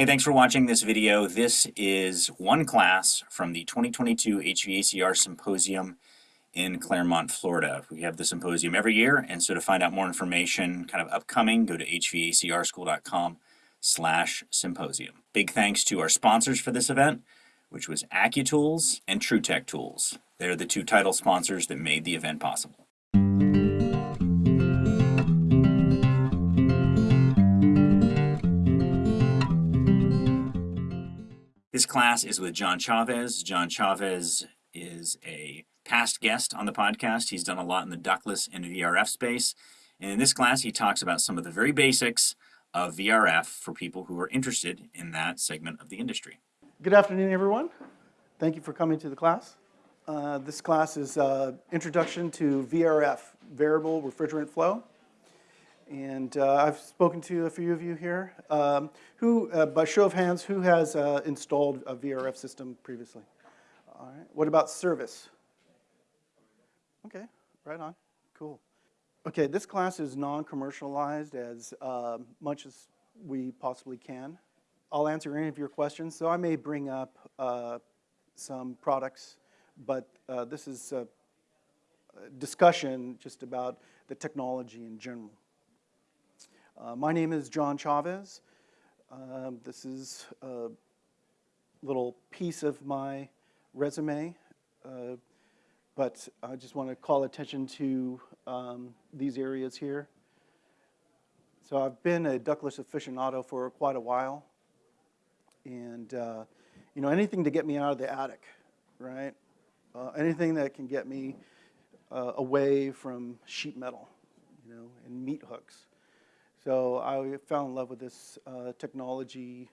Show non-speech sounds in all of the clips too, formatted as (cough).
Hey, thanks for watching this video. This is one class from the 2022 HVACR Symposium in Clermont, Florida. We have the symposium every year, and so to find out more information kind of upcoming, go to hvacrschool.com slash symposium. Big thanks to our sponsors for this event, which was AccuTools and TruTech Tools. They're the two title sponsors that made the event possible. This class is with John Chavez. John Chavez is a past guest on the podcast. He's done a lot in the ductless and VRF space. And in this class, he talks about some of the very basics of VRF for people who are interested in that segment of the industry. Good afternoon, everyone. Thank you for coming to the class. Uh, this class is uh, Introduction to VRF, Variable Refrigerant Flow. And uh, I've spoken to a few of you here. Um, who, uh, by show of hands, who has uh, installed a VRF system previously? All right. What about service? Okay, right on. Cool. Okay, this class is non-commercialized as uh, much as we possibly can. I'll answer any of your questions, so I may bring up uh, some products, but uh, this is a discussion just about the technology in general. Uh, my name is John Chavez. Um, this is a little piece of my resume, uh, but I just want to call attention to um, these areas here. So I've been a ductless aficionado for quite a while, and uh, you know anything to get me out of the attic, right? Uh, anything that can get me away from sheet metal, you know, and meat hooks. So I fell in love with this uh, technology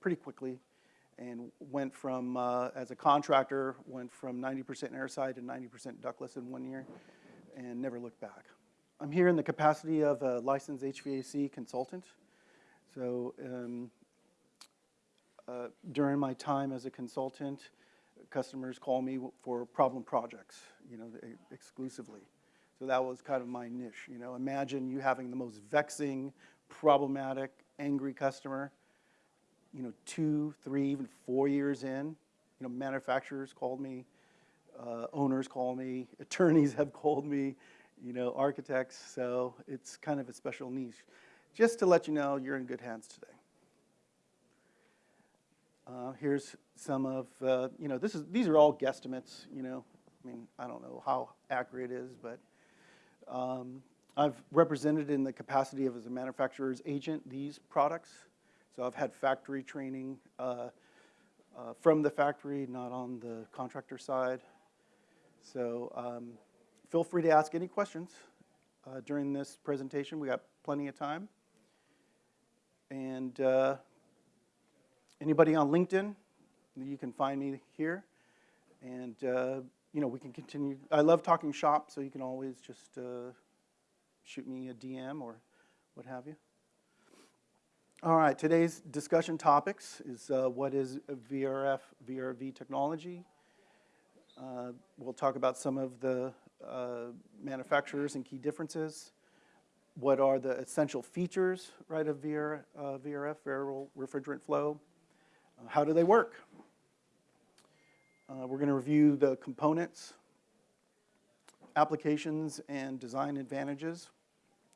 pretty quickly and went from, uh, as a contractor, went from 90% airside to 90% ductless in one year and never looked back. I'm here in the capacity of a licensed HVAC consultant. So um, uh, during my time as a consultant, customers call me for problem projects, you know, exclusively. So that was kind of my niche. You know, imagine you having the most vexing, problematic, angry customer. You know, two, three, even four years in. You know, manufacturers called me, uh, owners call me, (laughs) attorneys have called me, you know, architects. So it's kind of a special niche. Just to let you know, you're in good hands today. Uh, here's some of, uh, you know, this is, these are all guesstimates, you know. I mean, I don't know how accurate it is, but um, I've represented in the capacity of as a manufacturer's agent these products. So I've had factory training uh, uh, from the factory, not on the contractor side. So um, feel free to ask any questions uh, during this presentation. We got plenty of time. And uh, anybody on LinkedIn, you can find me here. And uh, you know, we can continue. I love talking shop, so you can always just uh, shoot me a DM or what have you. All right, today's discussion topics is uh, what is VRF, VRV technology. Uh, we'll talk about some of the uh, manufacturers and key differences. What are the essential features, right, of VR, uh, VRF, variable refrigerant flow? How do they work? Uh, we're going to review the components, applications, and design advantages.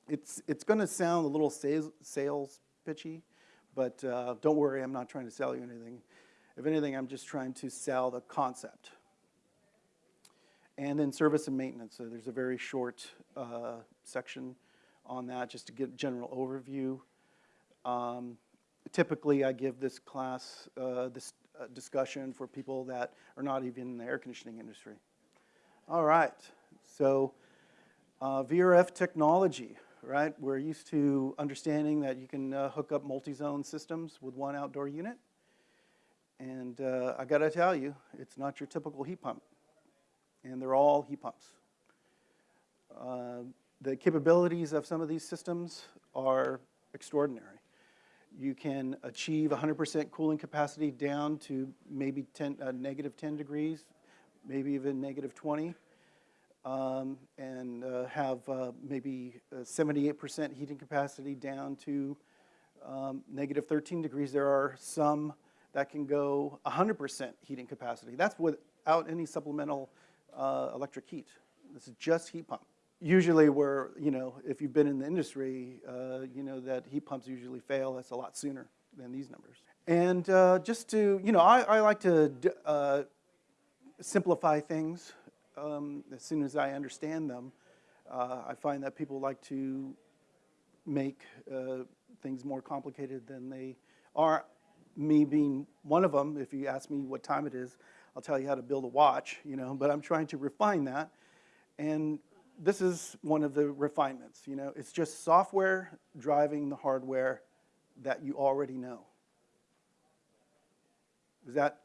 It's, it's going to sound a little sales, sales pitchy, but uh, don't worry, I'm not trying to sell you anything. If anything, I'm just trying to sell the concept. And then service and maintenance. So there's a very short uh, section on that just to get a general overview. Um, typically, I give this class, uh, this discussion for people that are not even in the air conditioning industry. All right, so uh, VRF technology, right? We're used to understanding that you can uh, hook up multi-zone systems with one outdoor unit. And uh, I gotta tell you, it's not your typical heat pump. And they're all heat pumps. Uh, the capabilities of some of these systems are extraordinary you can achieve 100% cooling capacity down to maybe 10, uh, negative 10 degrees, maybe even negative 20, um, and uh, have uh, maybe 78% uh, heating capacity down to um, negative 13 degrees. There are some that can go 100% heating capacity. That's without any supplemental uh, electric heat. This is just heat pump. Usually where, you know, if you've been in the industry, uh, you know that heat pumps usually fail. That's a lot sooner than these numbers. And uh, just to, you know, I, I like to uh, simplify things um, as soon as I understand them. Uh, I find that people like to make uh, things more complicated than they are. Me being one of them, if you ask me what time it is, I'll tell you how to build a watch, you know, but I'm trying to refine that. And this is one of the refinements, you know, it's just software driving the hardware that you already know. Does that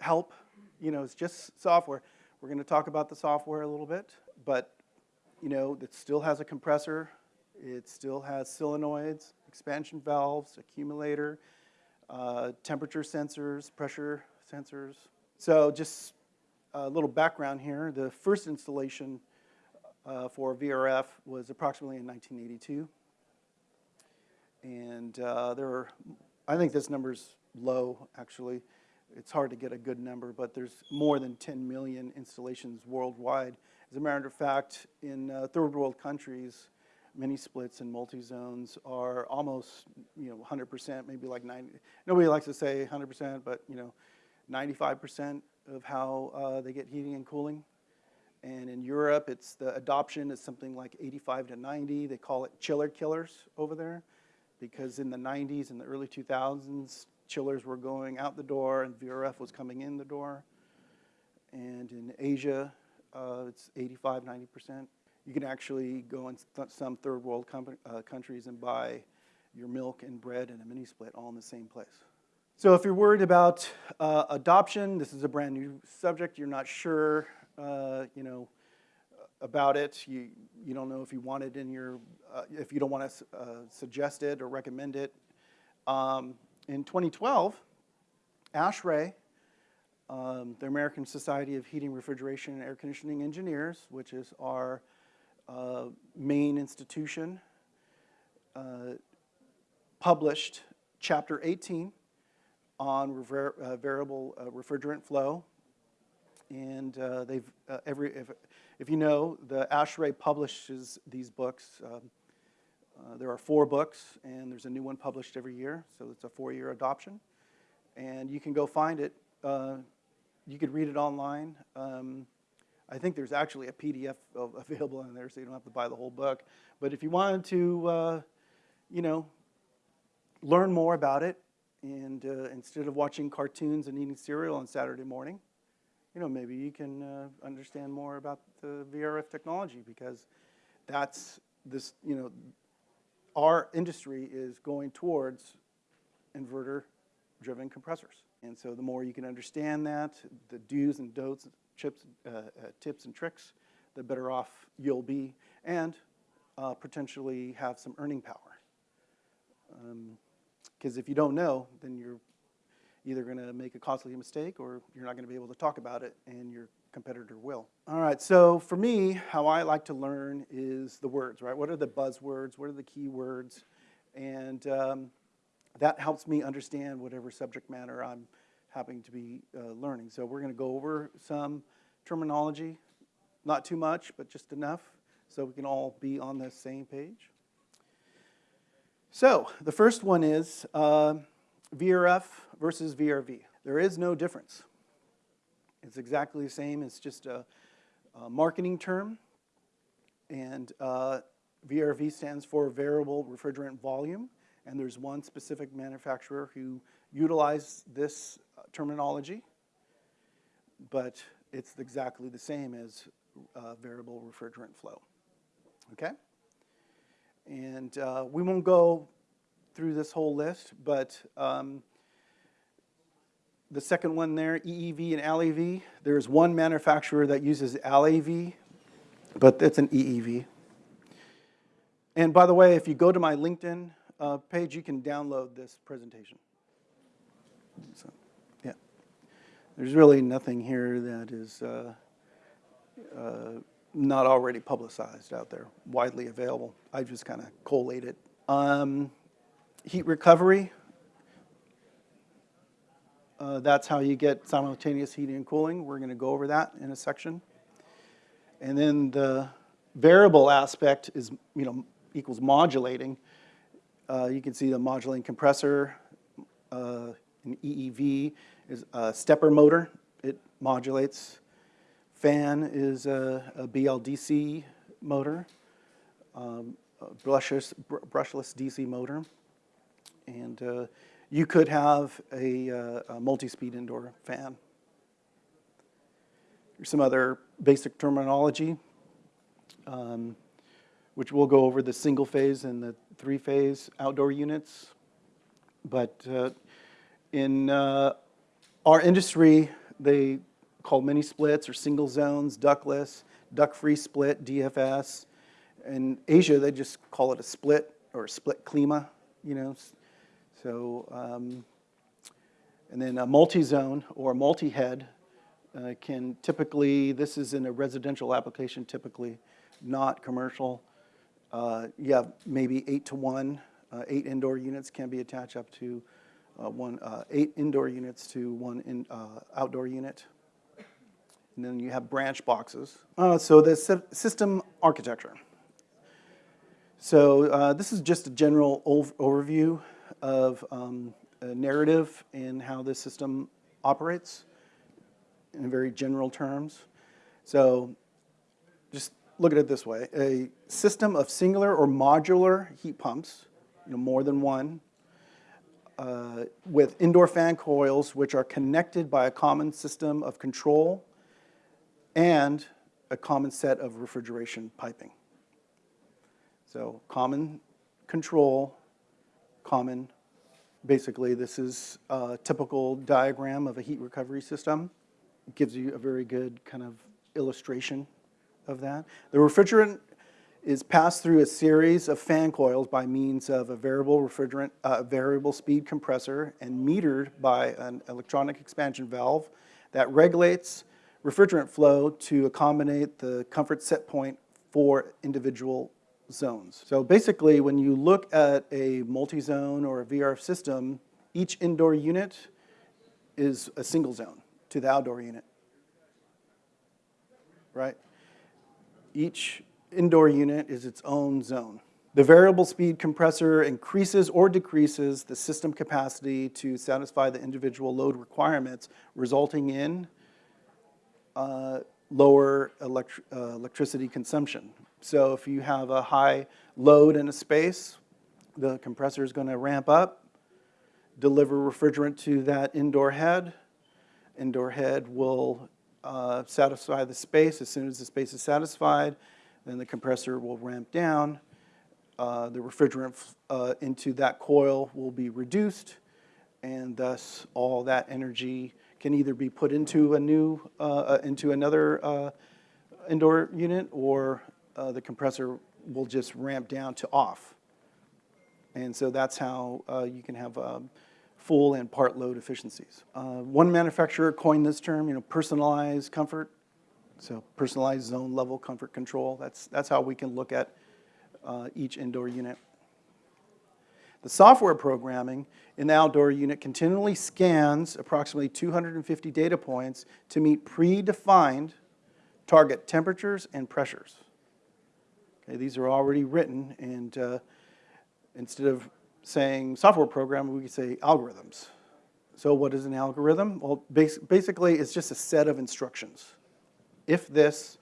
help? You know, it's just software. We're going to talk about the software a little bit, but you know, it still has a compressor, it still has solenoids, expansion valves, accumulator, uh, temperature sensors, pressure sensors. So just a little background here. The first installation uh, for VRF was approximately in 1982. And uh, there are, I think this number's low, actually. It's hard to get a good number, but there's more than 10 million installations worldwide. As a matter of fact, in uh, third world countries, mini splits and multi-zones are almost, you know, 100%, maybe like 90. Nobody likes to say 100%, but, you know, 95% of how uh, they get heating and cooling. And in Europe, it's the adoption is something like 85 to 90. They call it chiller killers over there because in the 90s and the early 2000s, chillers were going out the door and VRF was coming in the door. And in Asia, uh, it's 85, 90%. You can actually go in th- some third world uh, countries and buy your milk and bread and a mini split all in the same place. So if you're worried about uh, adoption, this is a brand new subject. You're not sure, uh, you know, about it. You you don't know if you want it in your, uh, if you don't want to uh, suggest it or recommend it. Um, in 2012, ASHRAE, um, the American Society of Heating, Refrigeration, and Air Conditioning Engineers, which is our uh, main institution, uh, published Chapter 18 on uh, variable uh, refrigerant flow. And uh, they've, uh, every, if, if you know, the ASHRAE publishes these books. Um, uh, there are four books, and there's a new one published every year, so it's a four year adoption. And you can go find it. You could read it online. Um, I think there's actually a PDF available in there, so you don't have to buy the whole book. But if you wanted to, uh, you know, learn more about it, and uh, instead of watching cartoons and eating cereal on Saturday morning, you know, maybe you can uh, understand more about the VRF technology because that's this, you know, our industry is going towards inverter-driven compressors. And so the more you can understand that, the do's and don'ts, chips, uh, uh, tips and tricks, the better off you'll be and uh, potentially have some earning power. Because if you don't know, then you're either going to make a costly mistake or you're not going to be able to talk about it and your competitor will. All right, so for me, how I like to learn is the words, right? What are the buzzwords? What are the key words? And um, that helps me understand whatever subject matter I'm having to be uh, learning. So we're going to go over some terminology, not too much, but just enough so we can all be on the same page. So the first one is uh, VRF versus VRV. There is no difference. It's exactly the same. It's just a, a marketing term. And uh, VRV stands for variable refrigerant volume. And there's one specific manufacturer who utilized this uh, terminology, but it's exactly the same as uh, variable refrigerant flow. Okay? And uh, we won't go through this whole list, but um, the second one there, EEV and LAV, there's one manufacturer that uses LAV, but it's an EEV. And by the way, if you go to my LinkedIn uh, page, you can download this presentation. So, yeah. There's really nothing here that is uh, uh, not already publicized out there, widely available. I just kind of collate it. Um, heat recovery. Uh, That's how you get simultaneous heating and cooling. We're going to go over that in a section. And then the variable aspect is, you know, equals modulating. Uh, You can see the modulating compressor, uh, an EEV is a stepper motor. It modulates. Fan is a a BLDC motor, um, a brushless, br- brushless DC motor. And uh, you could have a, uh, a multi-speed indoor fan. Here's some other basic terminology, um, which we'll go over the single phase and the three phase outdoor units. But uh, in uh, our industry, they call mini splits or single zones, ductless, duct-free split, DFS. In Asia, they just call it a split or a split klima, you know. So, um, and then a multi-zone or multi-head uh, can typically, this is in a residential application typically, not commercial. Uh, You have maybe eight to one, uh, eight indoor units can be attached up to uh, one, uh, eight indoor units to one in, uh, outdoor unit. And then you have branch boxes. So the sy- system architecture. So this is just a general ov- overview of um, a narrative and how this system operates in very general terms. So just look at it this way. A system of singular or modular heat pumps, you know, more than one, uh, with indoor fan coils which are connected by a common system of control and a common set of refrigeration piping. So common control, common, basically this is a typical diagram of a heat recovery system. It gives you a very good kind of illustration of that. The refrigerant is passed through a series of fan coils by means of a variable refrigerant, uh, variable speed compressor and metered by an electronic expansion valve that regulates refrigerant flow to accommodate the comfort set point for individual zones. So basically, when you look at a multi-zone or a VRF system, each indoor unit is a single zone to the outdoor unit, right? Each indoor unit is its own zone. The variable speed compressor increases or decreases the system capacity to satisfy the individual load requirements, resulting in uh, lower uh, electricity consumption. So if you have a high load in a space, the compressor is going to ramp up, deliver refrigerant to that indoor head. Indoor head will uh, satisfy the space. As soon as the space is satisfied, then the compressor will ramp down. Uh, The refrigerant uh, into that coil will be reduced, and thus all that energy can either be put into a new, uh, uh, into another uh, indoor unit, or uh, the compressor will just ramp down to off. And so that's how uh, you can have um, full and part load efficiencies. Uh, One manufacturer coined this term, you know, personalized comfort. So personalized zone level comfort control. That's, that's how we can look at uh, each indoor unit. The software programming in the outdoor unit continually scans approximately 250 data points to meet predefined target temperatures and pressures. Okay, these are already written, and uh, instead of saying software program, we could say algorithms. So what is an algorithm? Well, bas- basically, it's just a set of instructions. If this,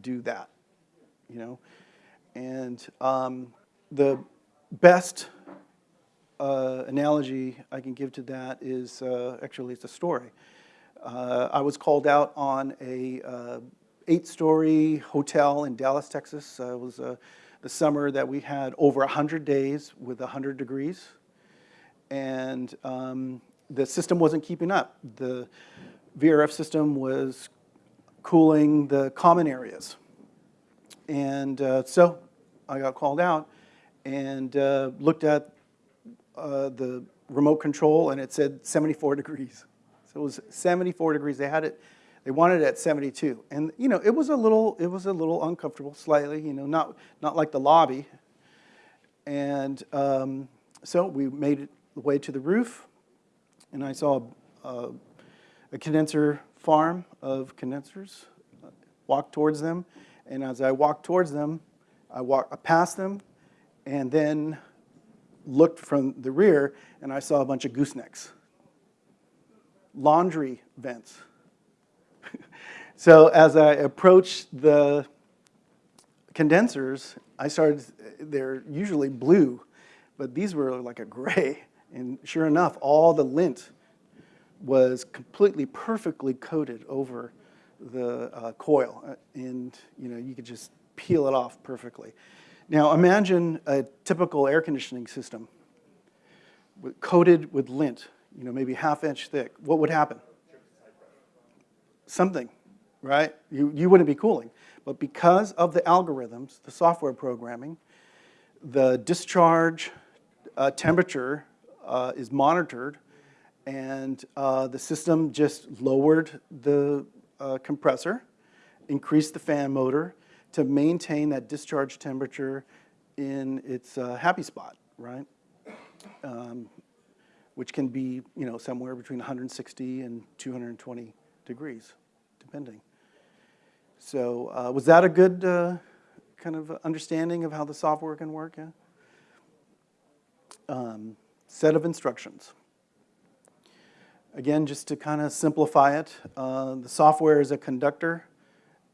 do that, you know? And um, the best uh, analogy I can give to that is, uh, actually, it's a story. Uh, I was called out on a uh, eight-story hotel in Dallas, Texas. Uh, It was uh, the summer that we had over 100 days with 100 degrees. And um, the system wasn't keeping up. The VRF system was cooling the common areas. And uh, so I got called out and uh, looked at uh, the remote control and it said 74 degrees. So it was 74 degrees. They had it, they wanted it at 72. And, you know, it was a little, it was a little uncomfortable, slightly, you know, not, not like the lobby. And um, So we made it the way to the roof, and I saw a, a condenser farm of condensers. Walked towards them, and as I walked towards them, I walked past them, and then looked from the rear, and I saw a bunch of goosenecks. Laundry vents. So as I approached the condensers, I started, they're usually blue, but these were like a gray. And sure enough, all the lint was completely perfectly coated over the uh, coil. Uh, And, you know, you could just peel it off perfectly. Now imagine a typical air conditioning system with- coated with lint, you know, maybe half inch thick. What would happen? something, right? You, you wouldn't be cooling. But because of the algorithms, the software programming, the discharge uh, temperature uh, is monitored, and uh, the system just lowered the uh, compressor, increased the fan motor to maintain that discharge temperature in its uh, happy spot, right? Um, which can be, you know, somewhere between 160 and 220 degrees, depending. So uh, was that a good uh, kind of understanding of how the software can work? Yeah? Um, set of instructions. Again, just to kind of simplify it, uh, the software is a conductor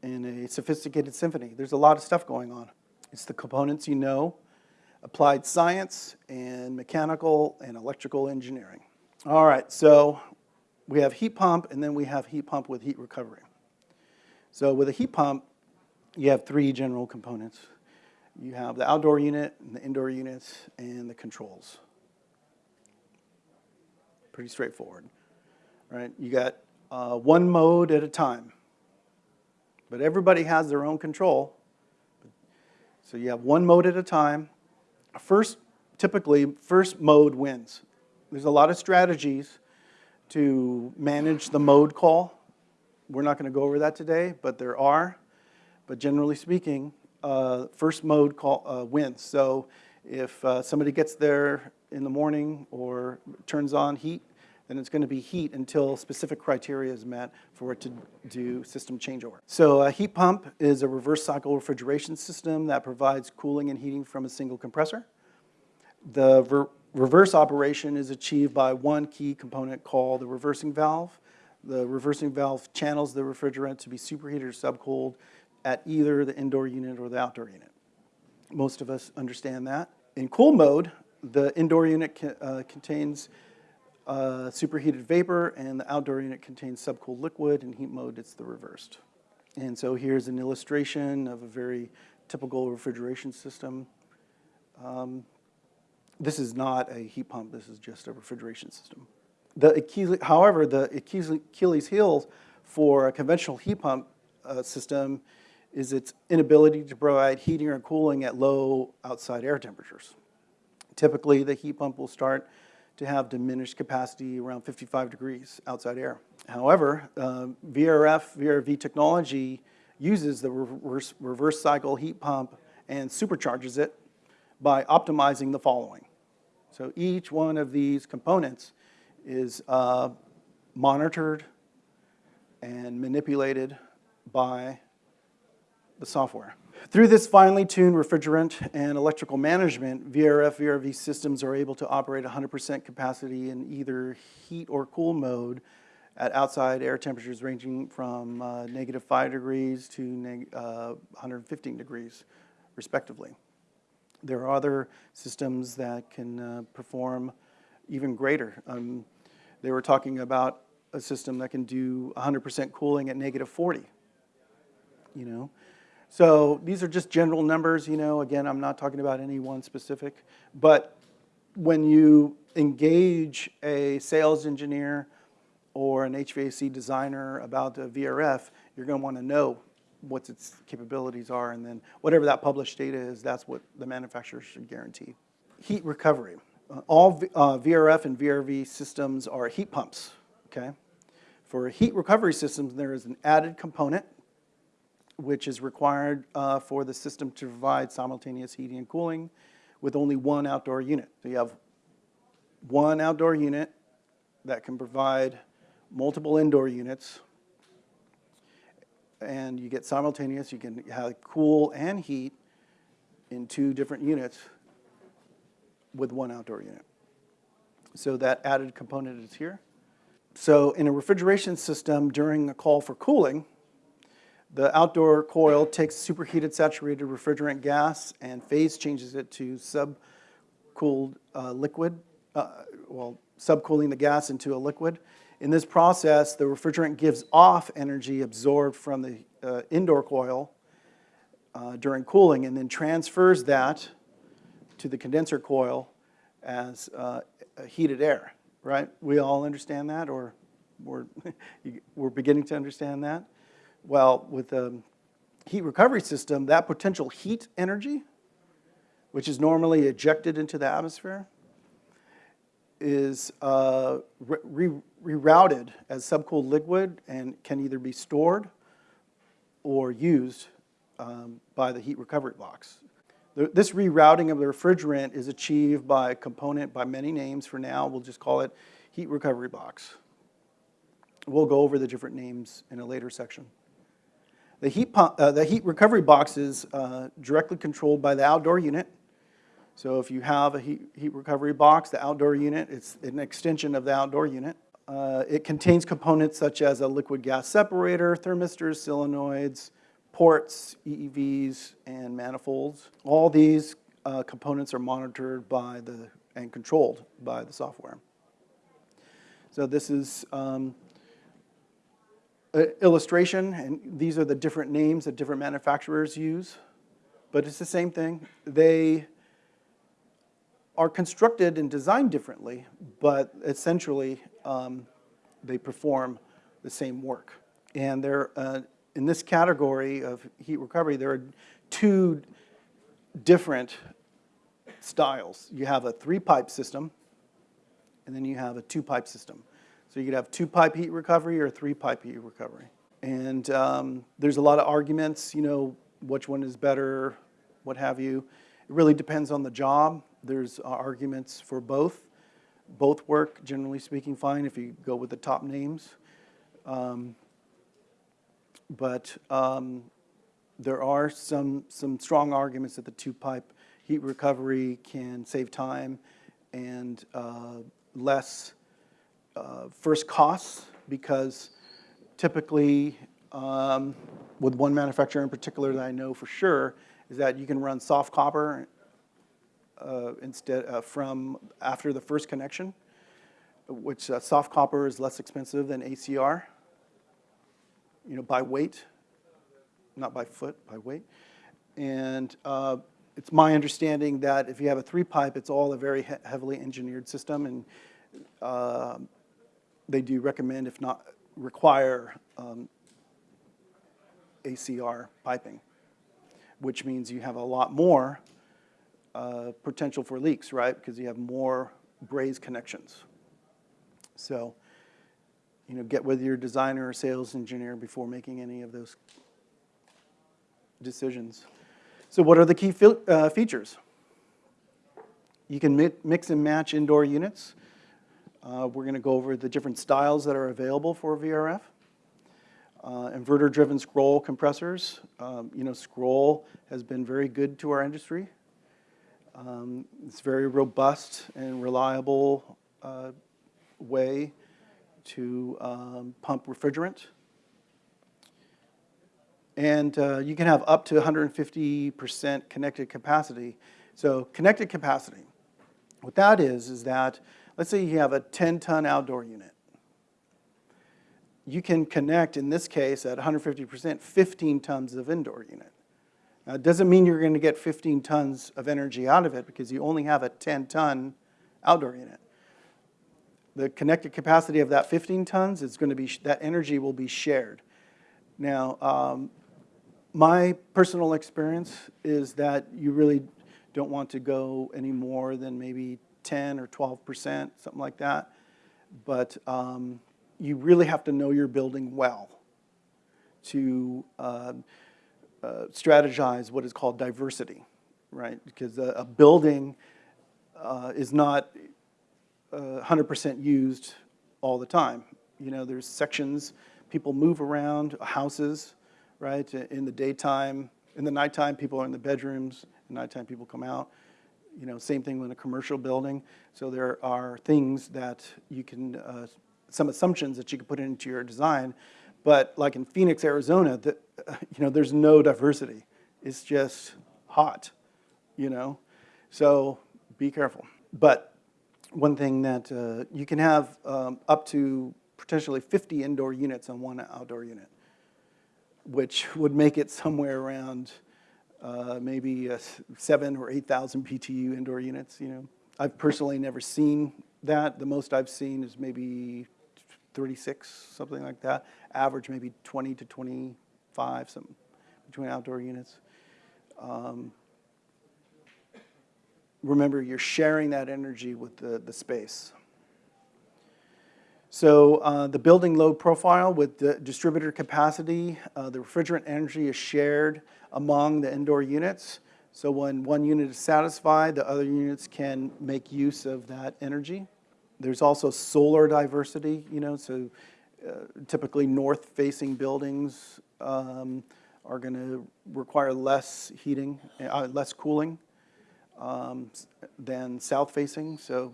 in a sophisticated symphony. There's a lot of stuff going on. It's the components you know, applied science, and mechanical and electrical engineering. All right, so we have heat pump, and then we have heat pump with heat recovery. So with a heat pump, you have three general components. You have the outdoor unit, and the indoor units, and the controls. Pretty straightforward, right? You got uh, one mode at a time, but everybody has their own control. So you have one mode at a time. First, typically, first mode wins. There's a lot of strategies to manage the mode call. We're not going to go over that today, but there are. But generally speaking, uh, first mode call uh, wins. So if uh, somebody gets there in the morning or turns on heat, then it's going to be heat until specific criteria is met for it to do system changeover. So a heat pump is a reverse cycle refrigeration system that provides cooling and heating from a single compressor. The ver reverse operation is achieved by one key component called the reversing valve. The reversing valve channels the refrigerant to be superheated or subcooled at either the indoor unit or the outdoor unit. Most of us understand that. In cool mode, the indoor unit uh, contains uh, superheated vapor and the outdoor unit contains subcooled liquid. In heat mode, it's the reversed. And so here's an illustration of a very typical refrigeration system. Um, this is not a heat pump, this is just a refrigeration system. The Achilles, however, the Achilles heel for a conventional heat pump uh, system is its inability to provide heating or cooling at low outside air temperatures. Typically, the heat pump will start to have diminished capacity around 55 degrees outside air. However, uh, VRF, VRV technology uses the reverse, reverse cycle heat pump and supercharges it by optimizing the following. So each one of these components is uh, monitored and manipulated by the software. Through this finely tuned refrigerant and electrical management, VRF, VRV systems are able to operate 100% capacity in either heat or cool mode at outside air temperatures ranging from uh, negative 5 degrees to uh, 115 degrees, respectively. There are other systems that can uh, perform even greater. Um, they were talking about a system that can do 100% cooling at negative 40, you know. So these are just general numbers, you know, again, I'm not talking about any one specific, but when you engage a sales engineer or an HVAC designer about a VRF, you're going to want to know what its capabilities are, and then whatever that published data is, that's what the manufacturer should guarantee. Heat recovery. All uh, VRF and VRV systems are heat pumps, okay? For heat recovery systems, there is an added component which is required uh, for the system to provide simultaneous heating and cooling with only one outdoor unit. So you have one outdoor unit that can provide multiple indoor units. And you get simultaneous, you can have cool and heat in two different units with one outdoor unit. So that added component is here. So in a refrigeration system during a call for cooling, the outdoor coil takes superheated saturated refrigerant gas and phase changes it to subcooled uh, liquid, uh, well, subcooling the gas into a liquid. In this process, the refrigerant gives off energy absorbed from the uh, indoor coil uh, during cooling and then transfers that to the condenser coil as uh, heated air, right? We all understand that, or we're, (laughs) we're beginning to understand that? Well, with a heat recovery system, that potential heat energy, which is normally ejected into the atmosphere, is uh, re rerouted as subcooled liquid and can either be stored or used um, by the heat recovery box. The, this rerouting of the refrigerant is achieved by a component by many names. For now, we'll just call it heat recovery box. We'll go over the different names in a later section. The heat, pump, uh, the heat recovery box is uh, directly controlled by the outdoor unit. So if you have a heat, heat recovery box, the outdoor unit, it's an extension of the outdoor unit. Uh, it contains components such as a liquid gas separator, thermistors, solenoids, ports, EEVs, and manifolds. All these uh, components are monitored by the, and controlled by the software. So this is um, illustration, and these are the different names that different manufacturers use, but it's the same thing. They are constructed and designed differently, but essentially um, they perform the same work. And they're, uh, in this category of heat recovery, there are two different styles. You have a three-pipe system, and then you have a two-pipe system. So you could have two-pipe heat recovery or three-pipe heat recovery. And um, there's a lot of arguments, you know, which one is better, what have you. It really depends on the job. There's uh, arguments for both. Both work, generally speaking, fine if you go with the top names. Um, but um, there are some, some strong arguments that the two-pipe heat recovery can save time and uh, less uh, first costs because typically um, with one manufacturer in particular that I know for sure is that you can run soft copper uh, instead uh, from after the first connection, which uh, soft copper is less expensive than ACR, you know, by weight, not by foot, by weight. And uh, it's my understanding that if you have a three pipe, it's all a very he heavily engineered system and uh, they do recommend, if not require, um, ACR piping, which means you have a lot more uh, potential for leaks, right? Because you have more braze connections. So, you know, get with your designer or sales engineer before making any of those decisions. So what are the key uh, features? You can mi mix and match indoor units. Uh, we're going to go over the different styles that are available for VRF. Uh, Inverter-driven scroll compressors. Um, you know, scroll has been very good to our industry. Um, it's very robust and reliable uh, way to um, pump refrigerant. And uh, you can have up to 150% connected capacity. So connected capacity, what that is, is that Let's say you have a 10-ton outdoor unit. You can connect, in this case, at 150%, 15 tons of indoor unit. Now, it doesn't mean you're going to get 15 tons of energy out of it because you only have a 10-ton outdoor unit. The connected capacity of that 15 tons is going to be, that energy will be shared. Now, um, my personal experience is that you really don't want to go any more than maybe 10 or 12%, something like that. But um, you really have to know your building well to uh, uh, strategize what is called diversity, right? Because a, a building uh, is not 100% used all the time. You know, there's sections, people move around, houses, right? In the daytime, in the nighttime, people are in the bedrooms, at nighttime, people come out. You know, same thing with a commercial building. So there are things that you can, uh, some assumptions that you can put into your design. But like in Phoenix, Arizona, the, (laughs) you know, there's no diversity. It's just hot, you know? So be careful. But one thing that uh, you can have um, up to potentially 50 indoor units on one outdoor unit, which would make it somewhere around uh, maybe uh, seven or 8,000 BTU indoor units, you know. I've personally never seen that. The most I've seen is maybe 36, something like that. Average maybe 20 to 25, something between outdoor units. Um, remember, you're sharing that energy with the, the space. So uh, the building load profile with the distributor capacity, uh, the refrigerant energy is shared among the indoor units. So when one unit is satisfied, the other units can make use of that energy. There's also solar diversity, you know, so uh, typically north-facing buildings um, are going to require less heating, uh, less cooling um, than south-facing. So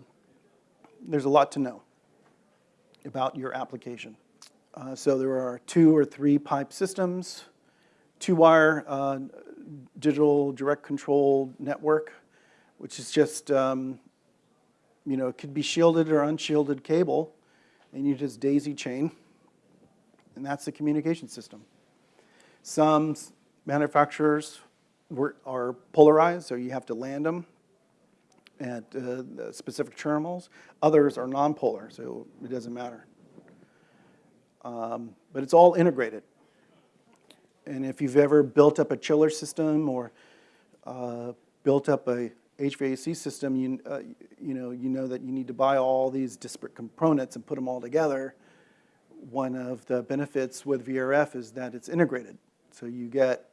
there's a lot to know about your application. Uh, so there are two or three pipe systems, two-wire uh, digital direct control network, which is just, um, you know, it could be shielded or unshielded cable, and you just daisy chain, and that's the communication system. Some manufacturers were, are polarized, so you have to land them at uh, specific terminals. Others are non-polar, so it doesn't matter. Um, but it's all integrated. And if you've ever built up a chiller system or uh, built up a HVAC system, you, uh, you, know, you know that you need to buy all these disparate components and put them all together. One of the benefits with VRF is that it's integrated. So you get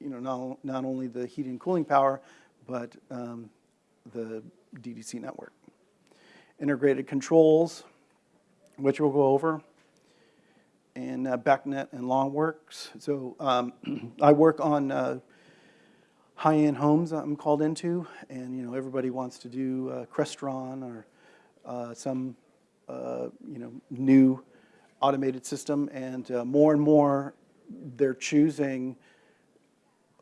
you know, not, not only the heating and cooling power, but um, the DDC network. Integrated controls, which we'll go over, and uh, BACnet and LonWorks. So um, (clears throat) I work on uh, high-end homes I'm called into, and you know everybody wants to do uh, Crestron or uh, some uh, you know new automated system, and uh, more and more they're choosing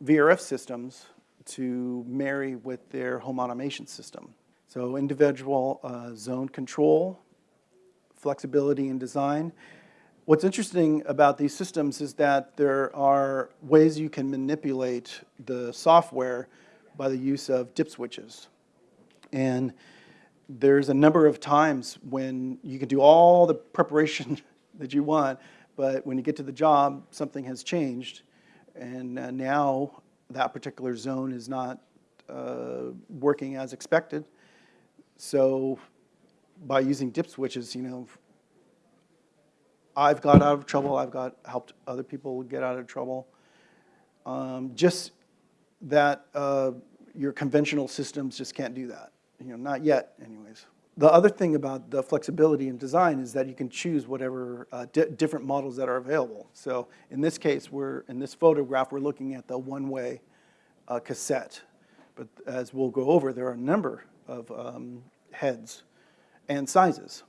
VRF systems to marry with their home automation system. So individual uh, zone control, flexibility in design. What's interesting about these systems is that there are ways you can manipulate the software by the use of dip switches. And there's a number of times when you can do all the preparation (laughs) that you want, but when you get to the job, something has changed. And uh, now that particular zone is not uh, working as expected. So by using dip switches, you know, I've got out of trouble, I've got helped other people get out of trouble. Um, just that uh, your conventional systems just can't do that, you know, not yet anyways. The other thing about the flexibility in design is that you can choose whatever uh, di different models that are available. So in this case, we're in this photograph, we're looking at the one-way uh, cassette. But as we'll go over, there are a number of um, heads and sizes.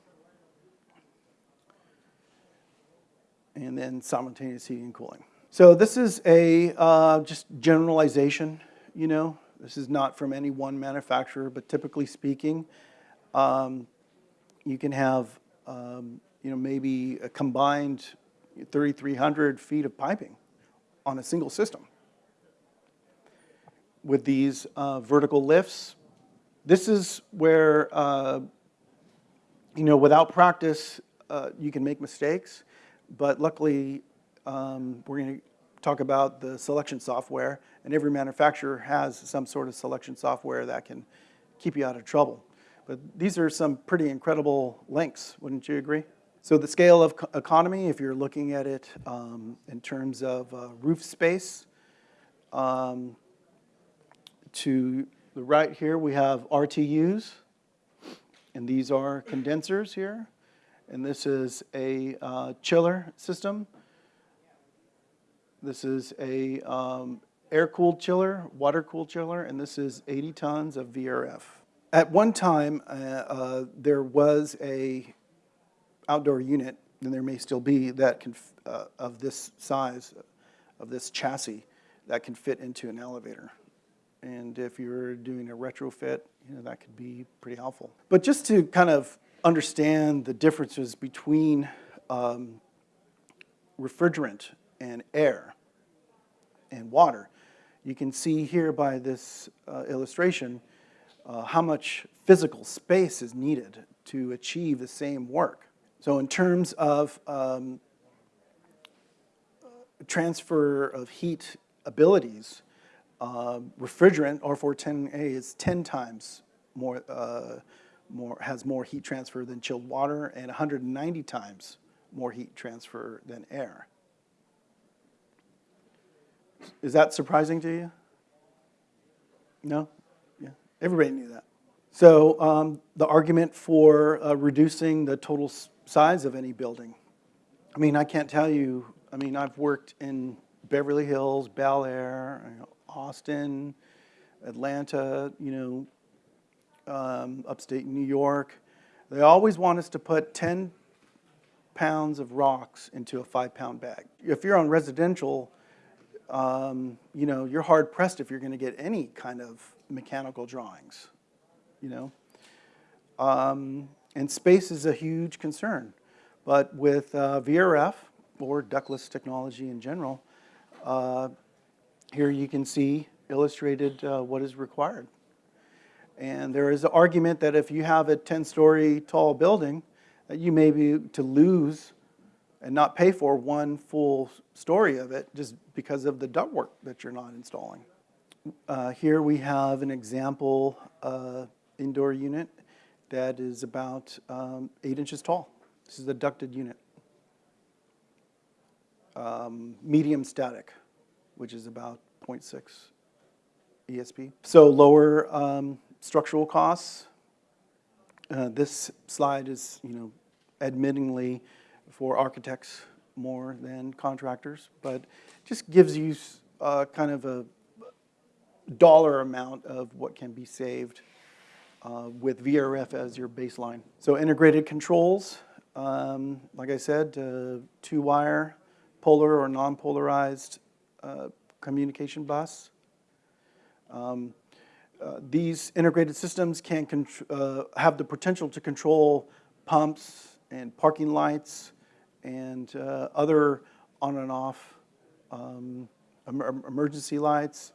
And then simultaneous heating and cooling. So this is a uh, just generalization, you know. This is not from any one manufacturer, but typically speaking, um, you can have, um, you know, maybe a combined 3,300 feet of piping on a single system. With these uh, vertical lifts, this is where, uh, you know, without practice, uh, you can make mistakes, but luckily, um, we're going to talk about the selection software, and every manufacturer has some sort of selection software that can keep you out of trouble. But these are some pretty incredible links, wouldn't you agree? So the scale of economy, if you're looking at it um, in terms of uh, roof space, um, to the right here we have RTUs, And these are condensers here. And this is a uh, chiller system. This is a um, air-cooled chiller, water-cooled chiller, and this is 80 tons of VRF. At one time, uh, uh, there was a outdoor unit, and there may still be, that can, uh, of this size, of this chassis, that can fit into an elevator. And if you're doing a retrofit, you know, that could be pretty helpful. But just to kind of understand the differences between um, refrigerant and air and water, you can see here by this uh, illustration uh, how much physical space is needed to achieve the same work. So in terms of um, transfer of heat abilities, uh, refrigerant R410A is 10 times more, uh, more, has more heat transfer than chilled water and 190 times more heat transfer than air. Is that surprising to you? No? Everybody knew that. So um, the argument for uh, reducing the total size of any building. I mean, I can't tell you, I mean, I've worked in Beverly Hills, Bel Air, you know, Austin, Atlanta, you know, um, upstate New York. They always want us to put 10 pounds of rocks into a five pound bag. If you're on residential, um, you know, you're hard pressed if you're going to get any kind of mechanical drawings, you know. Um, and space is a huge concern. But with uh, VRF or ductless technology in general, uh, here you can see illustrated uh, what is required. And there is an argument that if you have a 10-story tall building, that you may be to lose and not pay for one full story of it just because of the ductwork that you're not installing. Uh, Here we have an example uh, indoor unit that is about um, eight inches tall. This is a ducted unit. Um, Medium static, which is about 0.6 ESP. So lower um, structural costs. Uh, This slide is, you know, admittingly for architects more than contractors, but just gives you uh, kind of a dollar amount of what can be saved uh, with VRF as your baseline. So integrated controls, um, like I said, uh, two-wire, polar or non-polarized uh, communication bus. Um, uh, These integrated systems can uh, have the potential to control pumps and parking lights and uh, other on and off um, emergency lights,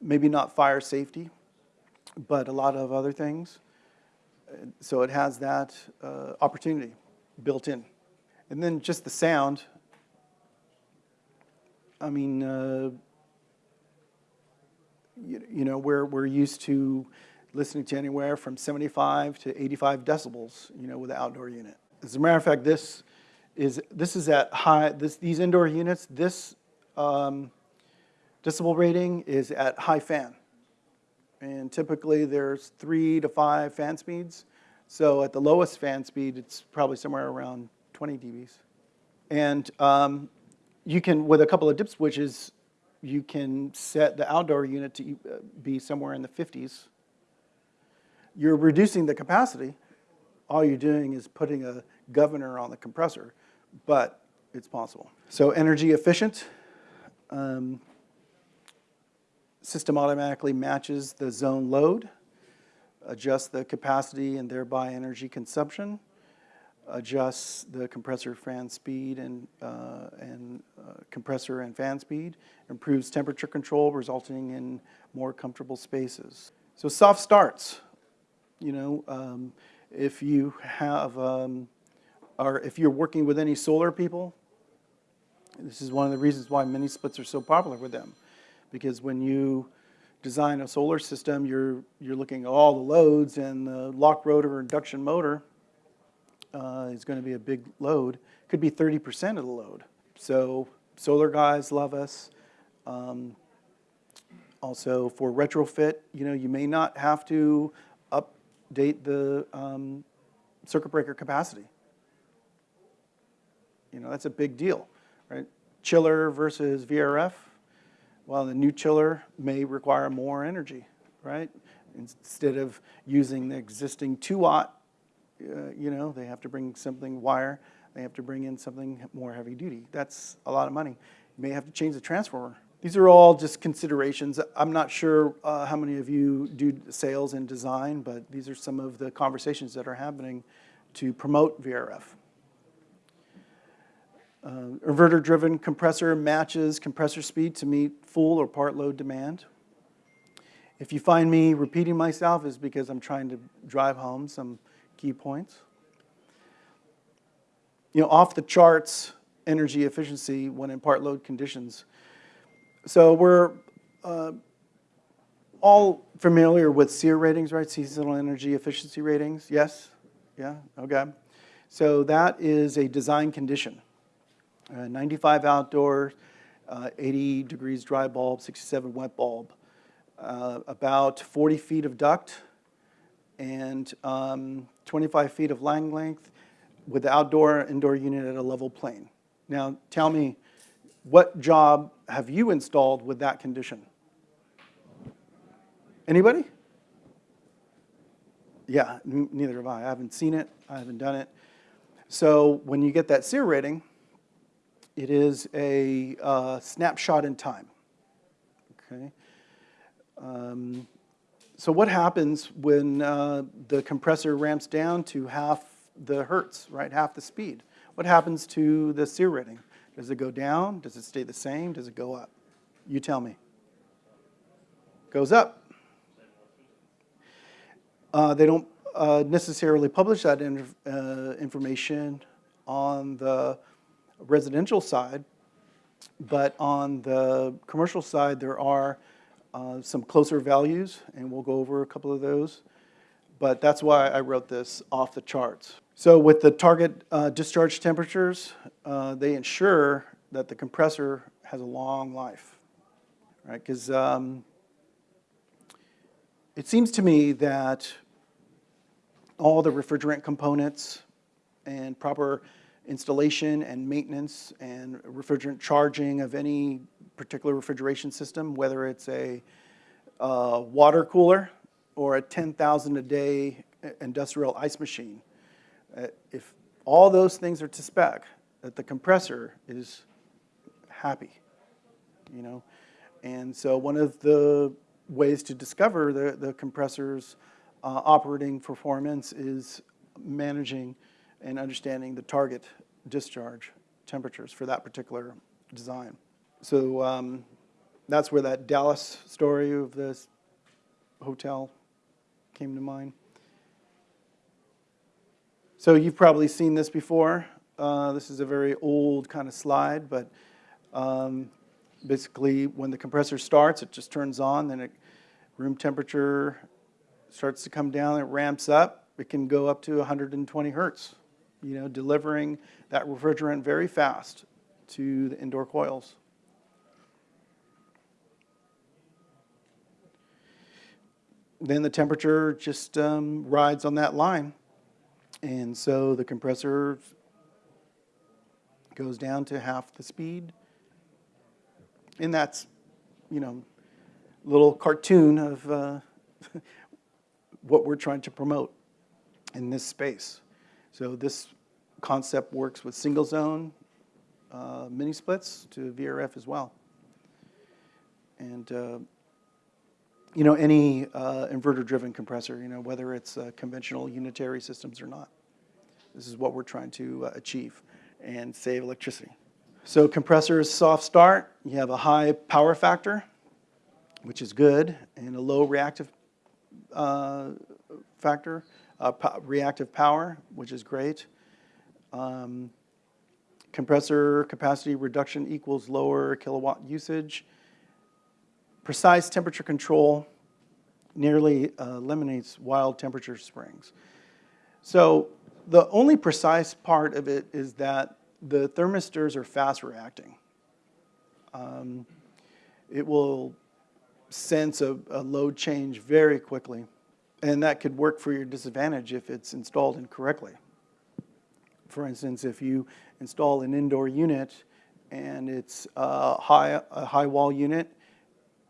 maybe not fire safety, but a lot of other things. So it has that uh, opportunity built in. And then just the sound. I mean, uh, you, you know, we're, we're used to listening to anywhere from 75 to 85 decibels, you know, with the outdoor unit. As a matter of fact, this is, this is at high, this, these indoor units, this um, decibel rating is at high fan. And typically there's three to five fan speeds. So at the lowest fan speed, it's probably somewhere around 20 dBs. And um, you can, with a couple of dip switches, you can set the outdoor unit to uh, be somewhere in the 50s. You're reducing the capacity. All you're doing is putting a governor on the compressor, but it's possible. So energy efficient. Um, System automatically matches the zone load, adjusts the capacity and thereby energy consumption, adjusts the compressor fan speed and, uh, and uh, compressor and fan speed, improves temperature control, resulting in more comfortable spaces. So soft starts, you know, um, if you have, um, or if you're working with any solar people, this is one of the reasons why mini splits are so popular with them. Because when you design a solar system, you're, you're looking at all the loads and the lock rotor induction motor uh, is going to be a big load. Could be 30% of the load. So solar guys love us. Um, also for retrofit, you know, you may not have to update the um, circuit breaker capacity. You know, that's a big deal, right? Chiller versus VRF. Well, the new chiller may require more energy, right? Instead of using the existing two watt, uh, you know, they have to bring something wire. They have to bring in something more heavy duty. That's a lot of money. You may have to change the transformer. These are all just considerations. I'm not sure uh, how many of you do sales and design, but these are some of the conversations that are happening to promote VRF. Uh, Inverter-driven compressor matches compressor speed to meet full or part load demand. If you find me repeating myself, it's because I'm trying to drive home some key points. You know, off the charts energy efficiency when in part load conditions. So we're uh, all familiar with SEER ratings, right? Seasonal energy efficiency ratings. Yes? Yeah? Okay. So that is a design condition. Uh, 95 outdoor, uh, 80 degrees dry bulb, 67 wet bulb. Uh, about 40 feet of duct and um, 25 feet of line length with the outdoor indoor unit at a level plane. Now tell me, what job have you installed with that condition? Anybody? Yeah, neither have I. I haven't seen it, I haven't done it. So when you get that SEER rating, it is a uh, snapshot in time. Okay. Um, so what happens when uh, the compressor ramps down to half the hertz, right, half the speed? What happens to the SEER rating? Does it go down? Does it stay the same? Does it go up? You tell me. Goes up. Uh, they don't uh, necessarily publish that uh, information on the residential side, but on the commercial side, there are uh, some closer values, and we'll go over a couple of those. But that's why I wrote this off the charts. So with the target uh, discharge temperatures, uh, they ensure that the compressor has a long life, right? Because um, it seems to me that all the refrigerant components and proper installation and maintenance and refrigerant charging of any particular refrigeration system, whether it's a uh, water cooler or a 10,000 a day industrial ice machine. Uh, if all those things are to spec, that the compressor is happy, you know? And so one of the ways to discover the, the compressor's uh, operating performance is managing and understanding the target discharge temperatures for that particular design. So um, that's where that Dallas story of this hotel came to mind. So you've probably seen this before. Uh, this is a very old kind of slide, but um, basically when the compressor starts, it just turns on, then it, room temperature starts to come down, it ramps up. It can go up to 120 hertz, you know, delivering that refrigerant very fast to the indoor coils. Then the temperature just um, rides on that line. And so the compressor goes down to half the speed. And that's, you know, little cartoon of uh, (laughs) what we're trying to promote in this space. So this concept works with single zone uh, mini splits to VRF as well. And uh, you know, any uh, inverter-driven compressor, you know, whether it's uh, conventional unitary systems or not. This is what we're trying to uh, achieve and save electricity. So compressor is soft start. You have a high power factor, which is good, and a low reactive uh, factor, uh, po reactive power, which is great. Um, compressor capacity reduction equals lower kilowatt usage. Precise temperature control nearly uh, eliminates wild temperature springs. So the only precise part of it is that the thermistors are fast reacting. Um, it will sense a, a, load change very quickly. And that could work for your disadvantage if it's installed incorrectly. For instance, if you install an indoor unit and it's a high, a high wall unit,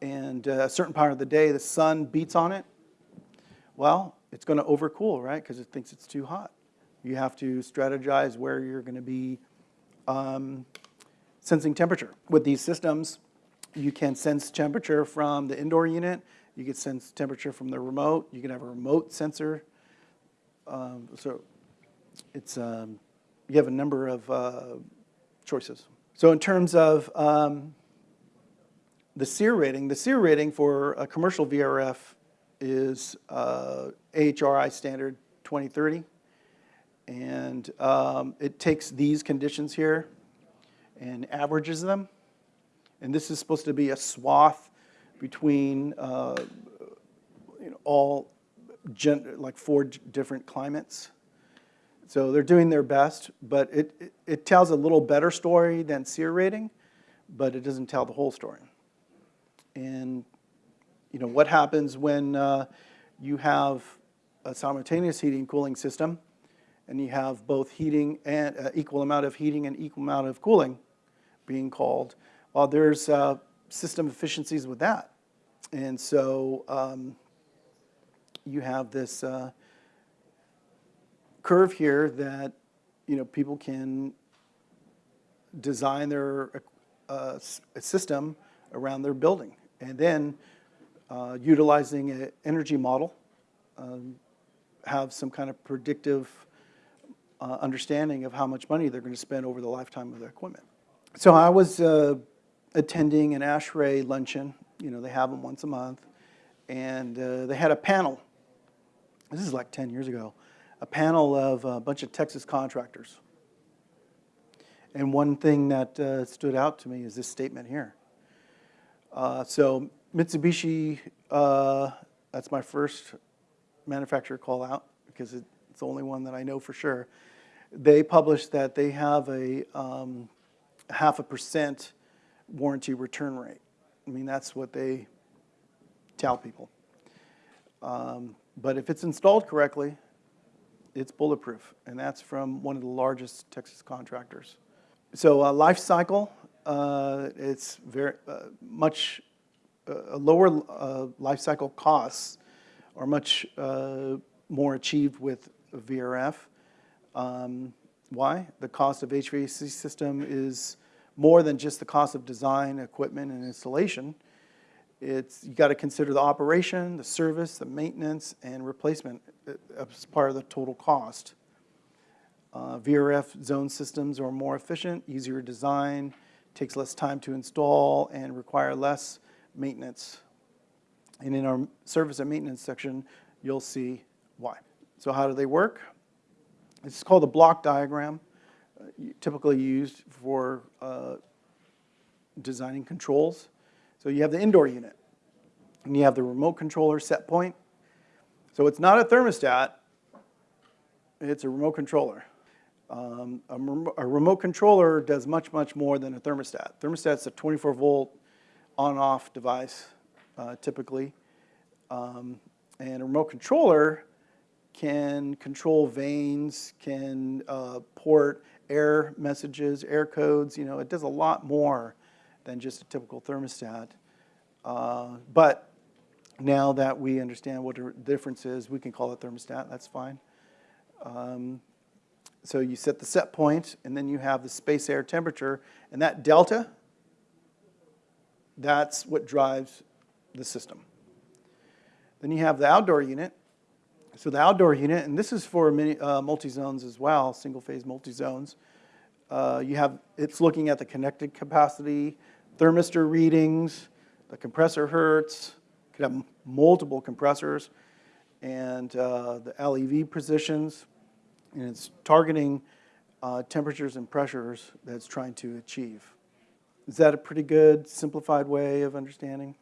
and uh, a certain part of the day the sun beats on it, well, it's going to overcool, right? Because it thinks it's too hot. You have to strategize where you're going to be um, sensing temperature. With these systems, you can sense temperature from the indoor unit. You can sense temperature from the remote. You can have a remote sensor. Um, so it's um, you have a number of uh, choices. So in terms of um, the SEER rating, the SEER rating for a commercial VRF is uh, AHRI standard 2030. And um, it takes these conditions here and averages them. And this is supposed to be a swath between uh, you know, all, like four different climates. So they're doing their best, but it, it, it tells a little better story than SEER rating, but it doesn't tell the whole story. And you know, what happens when uh, you have a simultaneous heating and cooling system and you have both heating and uh, equal amount of heating and equal amount of cooling being called? Well, there's uh, system efficiencies with that. And so um, you have this uh, curve here that you know people can design their uh, system around their building, and then uh, utilizing an energy model, um, have some kind of predictive uh, understanding of how much money they're going to spend over the lifetime of the equipment. So I was uh, attending an ASHRAE luncheon. You know, they have them once a month, and uh, they had a panel. This is like 10 years ago. A panel of a bunch of Texas contractors. And one thing that uh, stood out to me is this statement here. Uh, so Mitsubishi, uh, that's my first manufacturer call out because it- it's the only one that I know for sure. They published that they have a um, half a percent warranty return rate. I mean, that's what they tell people. Um, But if it's installed correctly, it's bulletproof, and that's from one of the largest Texas contractors. So uh, life cycle, uh, it's very uh, much uh, lower uh, life cycle costs are much uh, more achieved with VRF. Um, why? The cost of HVAC system is more than just the cost of design, equipment, and installation. It's, you got to consider the operation, the service, the maintenance, and replacement uh, as part of the total cost. Uh, VRF zone systems are more efficient, easier to design, takes less time to install, and require less maintenance. And in our service and maintenance section, you'll see why. So how do they work? It's called a block diagram, typically used for uh, designing controls. So you have the indoor unit, and you have the remote controller set point. So it's not a thermostat, it's a remote controller. Um, a, a remote controller does much, much more than a thermostat. Thermostat's a 24 volt on-off device, uh, typically. Um, and a remote controller can control vanes, can uh, port air messages, air codes. You know, it does a lot more than just a typical thermostat. Uh, but now that we understand what the difference is, we can call it thermostat. That's fine. Um, so you set the set point, and then you have the space air temperature, and that delta, that's what drives the system. Then you have the outdoor unit. So the outdoor unit, and this is for many uh, multi-zones as well, single-phase multi-zones. Uh, you have it's looking at the connected capacity, thermistor readings, the compressor hertz. Could have multiple compressors, and uh, the LEV positions, and it's targeting uh, temperatures and pressures that it's trying to achieve. Is that a pretty good simplified way of understanding?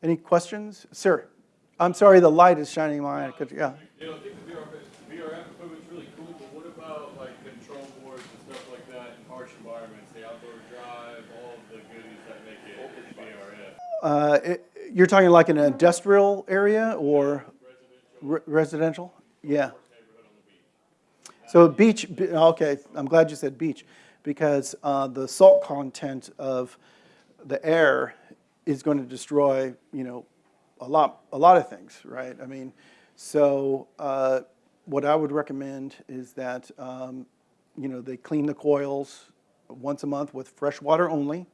Any questions, sir? I'm sorry, the light is shining in my eye. Could Yeah. You know, I think the VRF, VRF equipment's really cool, but what about like control boards and stuff like that in harsh environments, the outdoor drive, all the goodies that make it VRF? Uh, it, you're talking like an industrial area or, Residential Re- Residential? Yeah. So beach, okay, I'm glad you said beach, because uh, the salt content of the air is going to destroy, you know, a lot, a lot of things, right? I mean, so uh, what I would recommend is that, um, you know, they clean the coils once a month with fresh water only,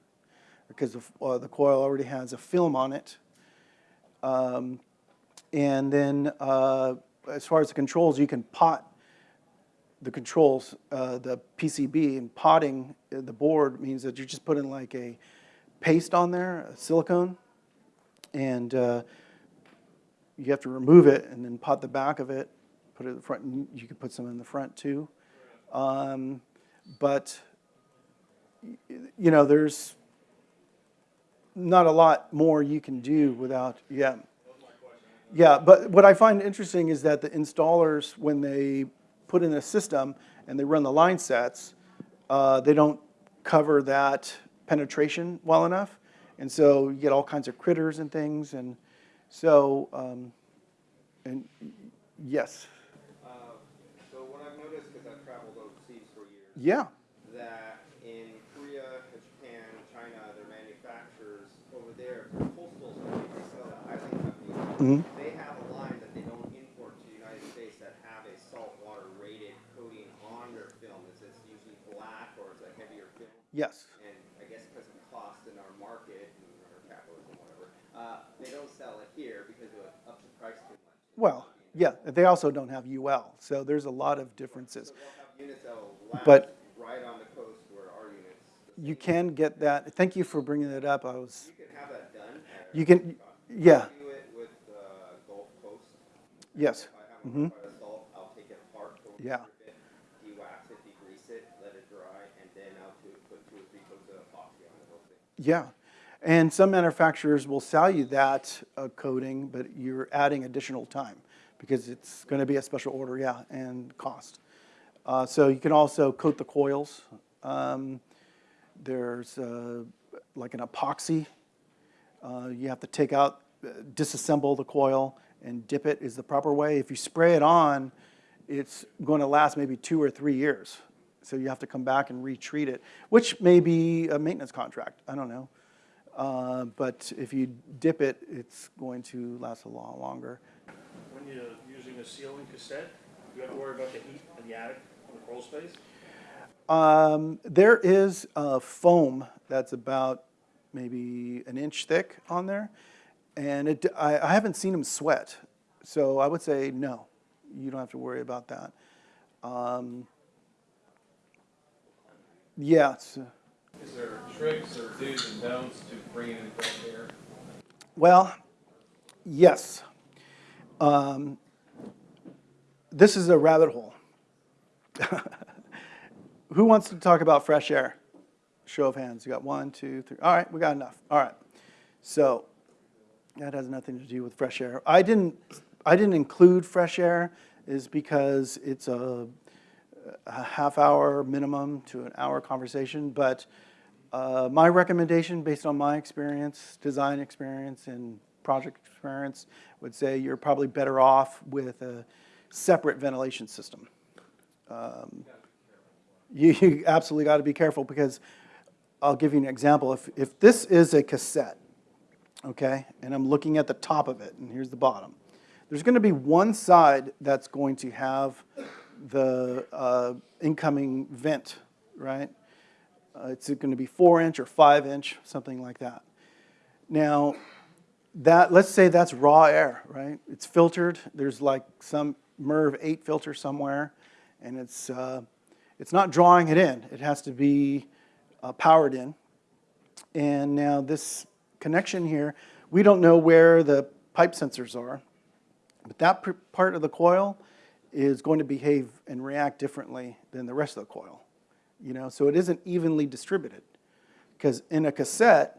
because the, uh, the coil already has a film on it. Um, And then, uh, as far as the controls, you can pot the controls, uh, the PCB, and potting the board means that you're just putting like a paste on there, silicone, and uh, you have to remove it and then pot the back of it, put it in the front, and you can put some in the front too. Um, But, you know, there's not a lot more you can do without, yeah. Yeah, but what I find interesting is that the installers, when they put in a system and they run the line sets, uh, they don't cover that penetration well enough. And so you get all kinds of critters and things, and so, um, and, yes, Uh, So what I've noticed, because I've traveled overseas for years, yeah, that in Korea, Japan, China, their manufacturers over there, postal companies, they sell to Highland companies. They have a line that they don't import to the United States that have a saltwater rated coating on their film. It's, it's usually black or it's a heavier film. yes, And I guess because of cost in our market and our capitalism, whatever, uh, they don't sell it here because it would up the price too much. well, yeah, they also don't have UL, so there's a lot of differences. So they'll have units But- right on the coast where our units. You can get that, thank you for bringing that up, I was, You can have that done. you can, yeah, do it with uh, Gulf Coast. yes, If I have a quite a salt, I'll take it apart, Yeah. strip it, de-wax it, degrease it, let it dry, and then I'll do, put two or three coats of epoxy on the whole thing. yeah. And some manufacturers will sell you that uh, coating, but you're adding additional time because it's going to be a special order, yeah, and cost. Uh, So you can also coat the coils. Um, There's uh, like an epoxy. Uh, You have to take out, uh, disassemble the coil and dip it is the proper way. If you spray it on, it's going to last maybe two or three years. So you have to come back and retreat it, which may be a maintenance contract, I don't know. Uh, But if you dip it, it's going to last a lot longer. When you're using a ceiling cassette, you have to worry about the heat in the attic, in the crawl space? Um, There is a foam that's about maybe an inch thick on there, and it, I, I haven't seen them sweat, so I would say no, you don't have to worry about that. Um, Yeah, it's, uh, Is there tricks or do's and don'ts to bringing in fresh air? well, yes. Um, This is a rabbit hole. (laughs) Who wants to talk about fresh air? Show of hands. You got one, two, three. All right, we got enough. All right. So that has nothing to do with fresh air. I didn't. I didn't include fresh air is because it's a, a half hour minimum to an hour conversation. But uh, my recommendation, based on my experience, design experience, and project experience, would say you're probably better off with a separate ventilation system. Um, you, you absolutely got to be careful because I'll give you an example. If, if this is a cassette, okay, and I'm looking at the top of it, and here's the bottom, there's going to be one side that's going to have the uh, incoming vent, right? Uh, it's going to be four inch or five inch, something like that. Now, that let's say that's raw air, right? It's filtered. There's like some MERV 8 filter somewhere, and it's uh, it's not drawing it in. It has to be uh, powered in. And now this connection here, we don't know where the pipe sensors are, but that part of the coil is going to behave and react differently than the rest of the coil. You know, so it isn't evenly distributed. Because in a cassette,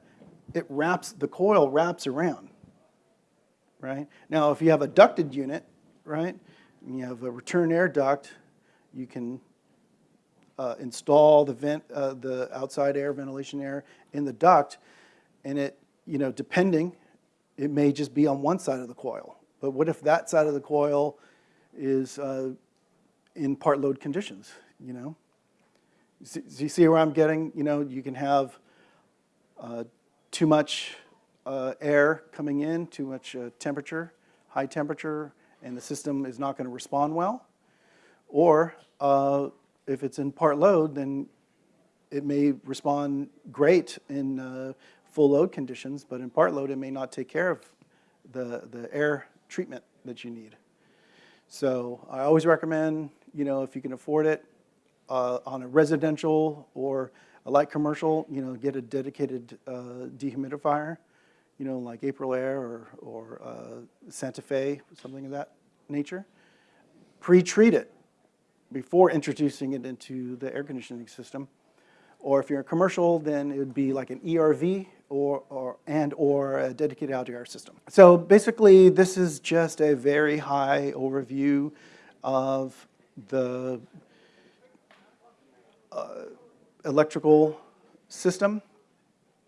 it wraps, the coil wraps around, right? Now, if you have a ducted unit, right, and you have a return air duct, you can uh, install the vent, uh, the outside air, ventilation air in the duct, and it, you know, depending, it may just be on one side of the coil, But what if that side of the coil is uh, in part load conditions, you know? Do you see where I'm getting? You know, you can have uh, too much uh, air coming in, too much uh, temperature, high temperature, and the system is not going to respond well. Or uh, if it's in part load, then it may respond great in uh, full load conditions, but in part load, it may not take care of the, the air treatment that you need. So I always recommend, you know, if you can afford it, uh, on a residential or a light commercial, you know, get a dedicated uh, dehumidifier, you know, like Aprilaire or, or uh, Santa Fe, something of that nature. Pre-treat it before introducing it into the air conditioning system. Or if you're a commercial, then it would be like an ERV or, or, and or a dedicated air system. So basically, this is just a very high overview of the uh, electrical system.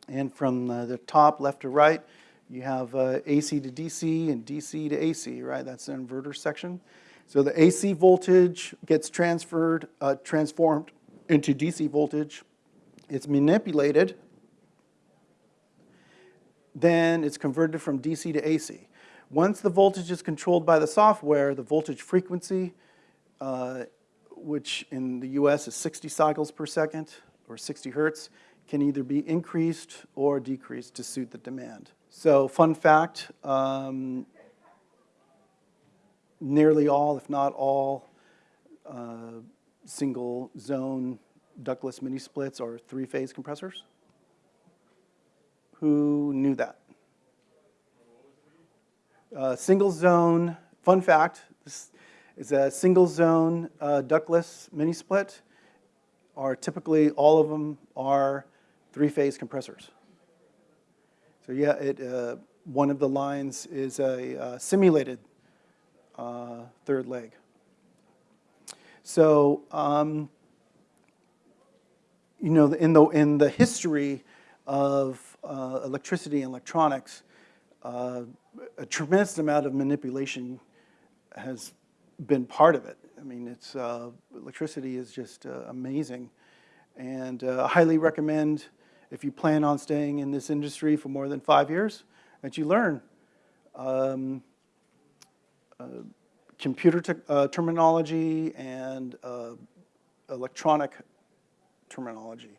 And from uh, the top left to right, you have uh, AC to DC and DC to AC, right? That's the inverter section. So the AC voltage gets transferred, uh, transformed into DC voltage. It's manipulated. Then it's converted from DC to AC. Once the voltage is controlled by the software, the voltage frequency, uh, which in the US is 60 cycles per second or 60 hertz, can either be increased or decreased to suit the demand. So fun fact, um, nearly all, if not all, uh, single zone ductless mini splits are three-phase compressors. Who knew that? Uh, single zone, fun fact, this is a single zone uh, ductless mini split are typically, all of them are three-phase compressors. So yeah, it, uh, one of the lines is a uh, simulated uh, third leg. So, um, you know, in the, in the history of uh, electricity and electronics, uh, a tremendous amount of manipulation has been part of it. I mean, it's, uh, electricity is just uh, amazing. And uh, highly recommend, if you plan on staying in this industry for more than five years, that you learn um, uh, computer te- uh, terminology and uh, electronic terminology.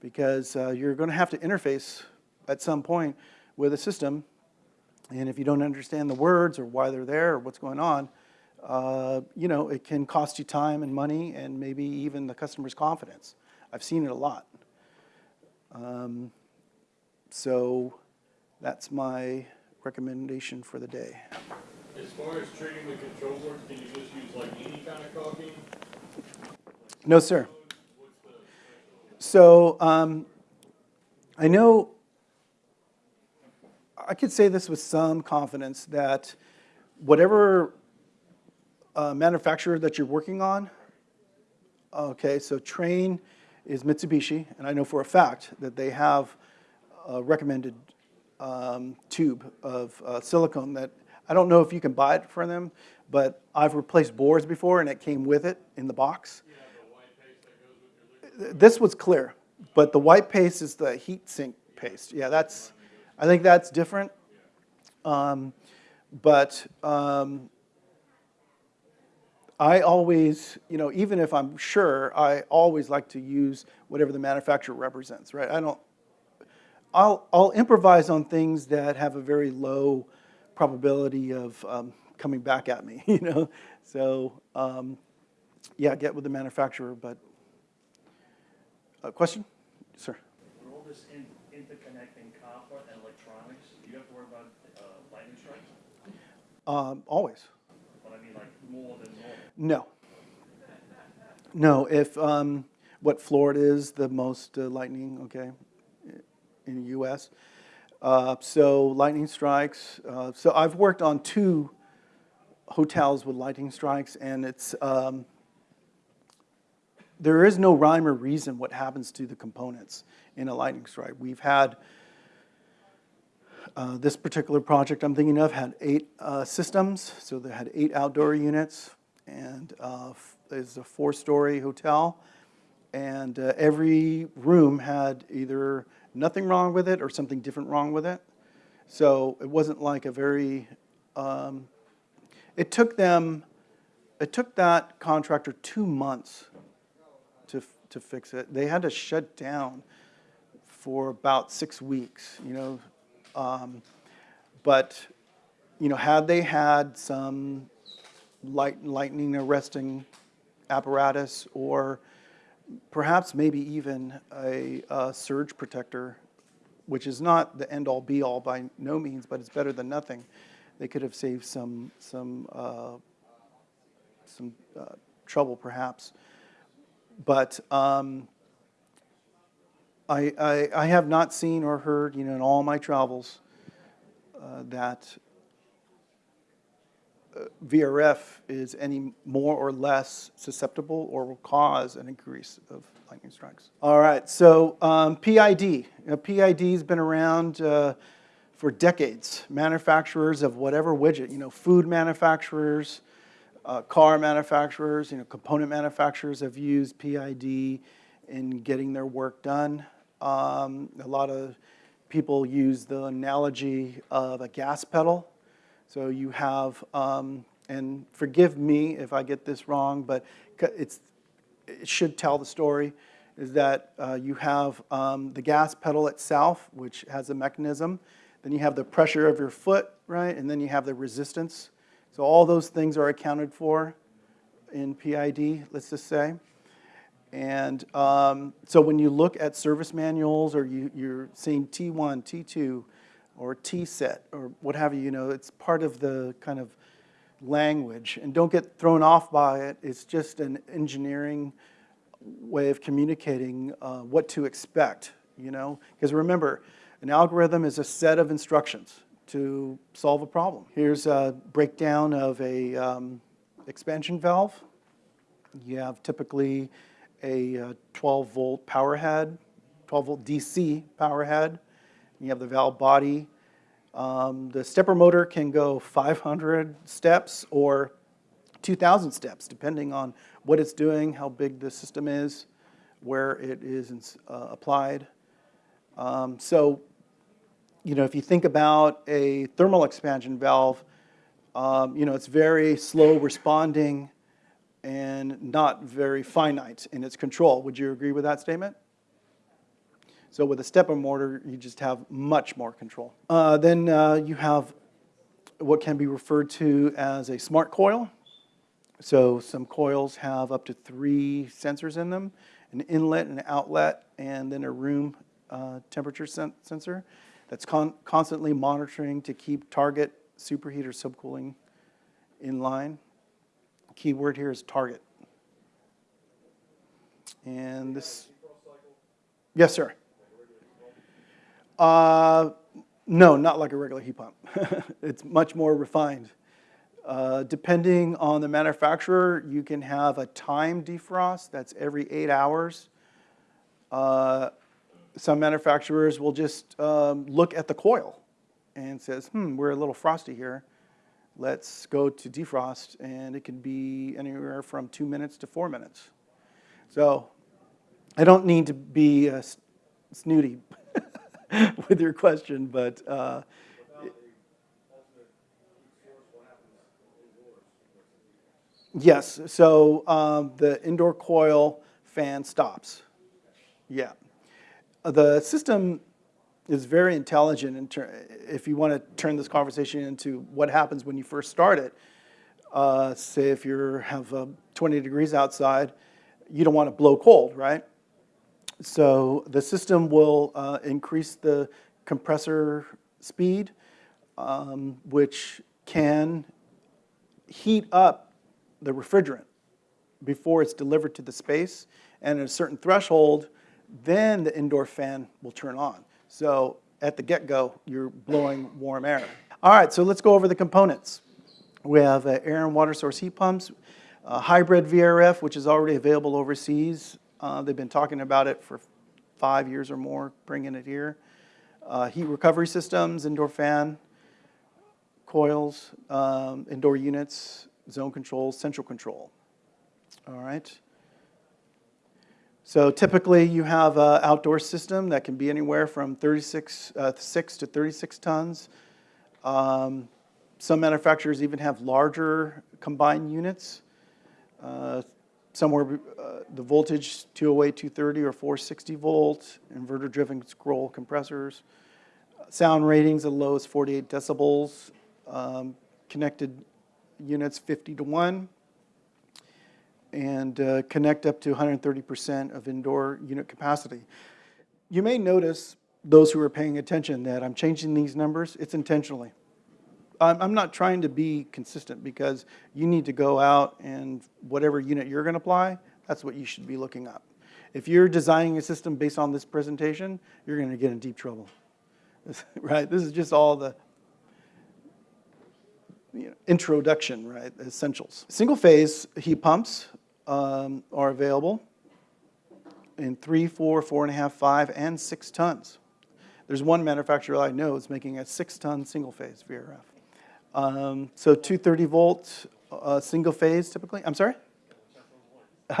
Because you're going to have to interface at some point with a system. And if you don't understand the words or why they're there or what's going on, uh, you know, it can cost you time and money and maybe even the customer's confidence. I've seen it a lot. Um, so that's my recommendation for the day. As far as treating the control boards, can you just use like any kind of caulking? No, sir. What's the special? So um, I know, I could say this with some confidence that whatever uh, manufacturer that you're working on, okay, so Trane is Mitsubishi, and I know for a fact that they have a recommended um, tube of uh, silicone that, I don't know if you can buy it from them, but I've replaced boards before and it came with it in the box. Your? This was clear, but the white paste is the heat sink paste. Yeah, that's, I think that's different. Um, but um, I always, you know, even if I'm sure, I always like to use whatever the manufacturer represents, right? I don't, I'll, I'll improvise on things that have a very low probability of um, coming back at me, (laughs) you know? So, um, yeah, get with the manufacturer, but uh, question? Sir. With all this in, interconnecting copper and electronics, do you have to worry about, uh, lightning strikes? Um, always. But I mean, like, more than. No. No, if, um, what Florida is the most uh, lightning, okay, in the US. Uh, so lightning strikes, uh, so I've worked on two hotels with lightning strikes and it's, um, there is no rhyme or reason what happens to the components in a lightning strike. We've had Uh, This particular project I'm thinking of had eight uh, systems, so they had eight outdoor units, and uh, it's a four-story hotel. And uh, every room had either nothing wrong with it or something different wrong with it. So it wasn't like a very, um, it took them, it took that contractor two months to, to fix it. They had to shut down for about six weeks, you know. Um, but, you know, had they had some light, lightning arresting apparatus or perhaps maybe even a, uh surge protector, which is not the end all be all by no means, but it's better than nothing. They could have saved some, some, uh, some uh, trouble perhaps. But um, I, I, I have not seen or heard, you know, in all my travels, uh, that VRF is any more or less susceptible or will cause an increase of lightning strikes. All right, so um, PID. You know, PID's been around uh, for decades. Manufacturers of whatever widget, you know, food manufacturers, uh, car manufacturers, you know, component manufacturers have used PID in getting their work done. Um, a lot of people use the analogy of a gas pedal. So you have, um, and forgive me if I get this wrong, but it's, it should tell the story, is that uh, you have um, the gas pedal itself, which has a mechanism. Then you have the pressure of your foot, right? And then you have the resistance. So all those things are accounted for in PID, let's just say. And um, so when you look at service manuals or you, you're seeing T1, T2, or T-set, or what have you, you know, it's part of the kind of language. And don't get thrown off by it. It's just an engineering way of communicating uh, what to expect, you know? Because remember, an algorithm is a set of instructions to solve a problem. Here's a breakdown of a um, expansion valve. You have typically a 12-volt power head, 12-volt DC power head. You have the valve body. Um, The stepper motor can go 500 steps or 2,000 steps, depending on what it's doing, how big the system is, where it is uh, applied. Um, So, you know, if you think about a thermal expansion valve, um, you know, it's very slow responding and not very finite in its control. Would you agree with that statement? So with a stepper motor, you just have much more control. Uh, then uh, you have what can be referred to as a smart coil. So some coils have up to three sensors in them, an inlet, an outlet, and then a room uh, temperature sen- sensor that's con- constantly monitoring to keep target superheat or subcooling in line. Key word here is target. And this, yes, sir. Uh, no, not like a regular heat pump. (laughs) it's much more refined. Uh, depending on the manufacturer, you can have a time defrost that's every eight hours. Uh, some manufacturers will just um, look at the coil and says, "Hmm, we're a little frosty here. Let's go to defrost," and it can be anywhere from two minutes to four minutes. So, I don't need to be snooty (laughs) (laughs) with your question, but uh, yes. So um, the indoor coil fan stops. Yeah, the system is very intelligent. In if you want to turn this conversation into what happens when you first start it, uh, say if you have uh, 20 degrees outside, you don't want to blow cold, right? So the system will uh, increase the compressor speed, um, which can heat up the refrigerant before it's delivered to the space. And at a certain threshold, then the indoor fan will turn on. So at the get-go, you're blowing warm air. All right, so let's go over the components. We have uh, air and water source heat pumps, uh, hybrid VRF, which is already available overseas. Uh, They've been talking about it for five years or more, bringing it here. uh, heat recovery systems, indoor fan, coils, um, indoor units, zone control, central control. All right. So typically, you have an outdoor system that can be anywhere from 36, uh, 6 to 36 tons. Um, Some manufacturers even have larger combined units. Uh, Somewhere, uh, the voltage 208, 230, or 460 volt, inverter-driven scroll compressors. Sound ratings as low as 48 decibels. Um, Connected units 50 to 1 and uh, connect up to 130% of indoor unit capacity. You may notice, those who are paying attention, that I'm changing these numbers. It's intentionally. I'm, I'm not trying to be consistent because you need to go out and whatever unit you're going to apply, that's what you should be looking up. If you're designing a system based on this presentation, you're going to get in deep trouble. (laughs) right? This is just all the you know, introduction, right, essentials. Single-phase heat pumps um, are available in three, four, four and a half, five, and six tons. There's one manufacturer I know is making a six-ton single-phase VRF. Um, so 230 volt, uh, single-phase typically. I'm sorry. (laughs)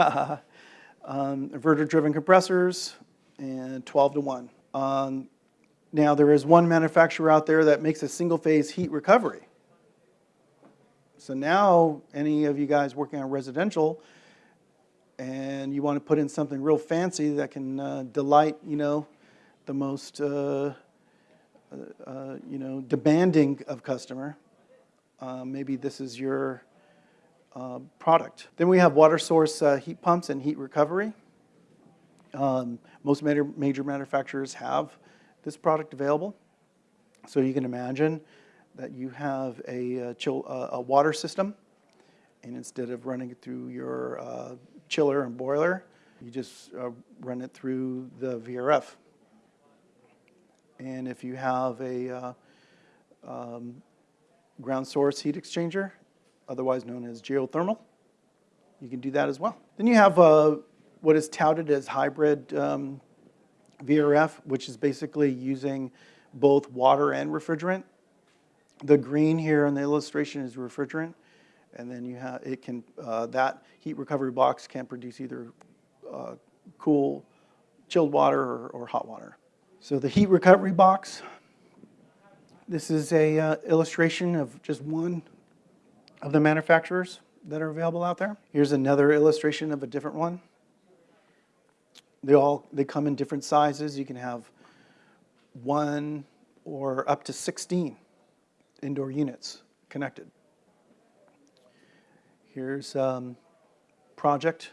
um, inverter-driven compressors and 12 to one. Um, now there is one manufacturer out there that makes a single-phase heat recovery. So now, any of you guys working on residential, and you want to put in something real fancy that can uh, delight, you know, the most, uh, uh, uh, you know, demanding of customer, uh, maybe this is your uh, product. Then we have water source uh, heat pumps and heat recovery. Um, most major, major manufacturers have this product available. So you can imagine that you have a, uh, chill, uh, a water system, and instead of running it through your uh, chiller and boiler, you just uh, run it through the VRF. And if you have a um, ground source heat exchanger, otherwise known as geothermal, you can do that as well. Then you have uh, what is touted as hybrid um, VRF, which is basically using both water and refrigerant. The green here in the illustration is refrigerant, and then you have, it can, uh, that heat recovery box can produce either uh, cool, chilled water or, or hot water. So the heat recovery box, this is a uh, illustration of just one of the manufacturers that are available out there. Here's another illustration of a different one. They all, they come in different sizes. You can have one or up to 16 indoor units connected. Here's um, project.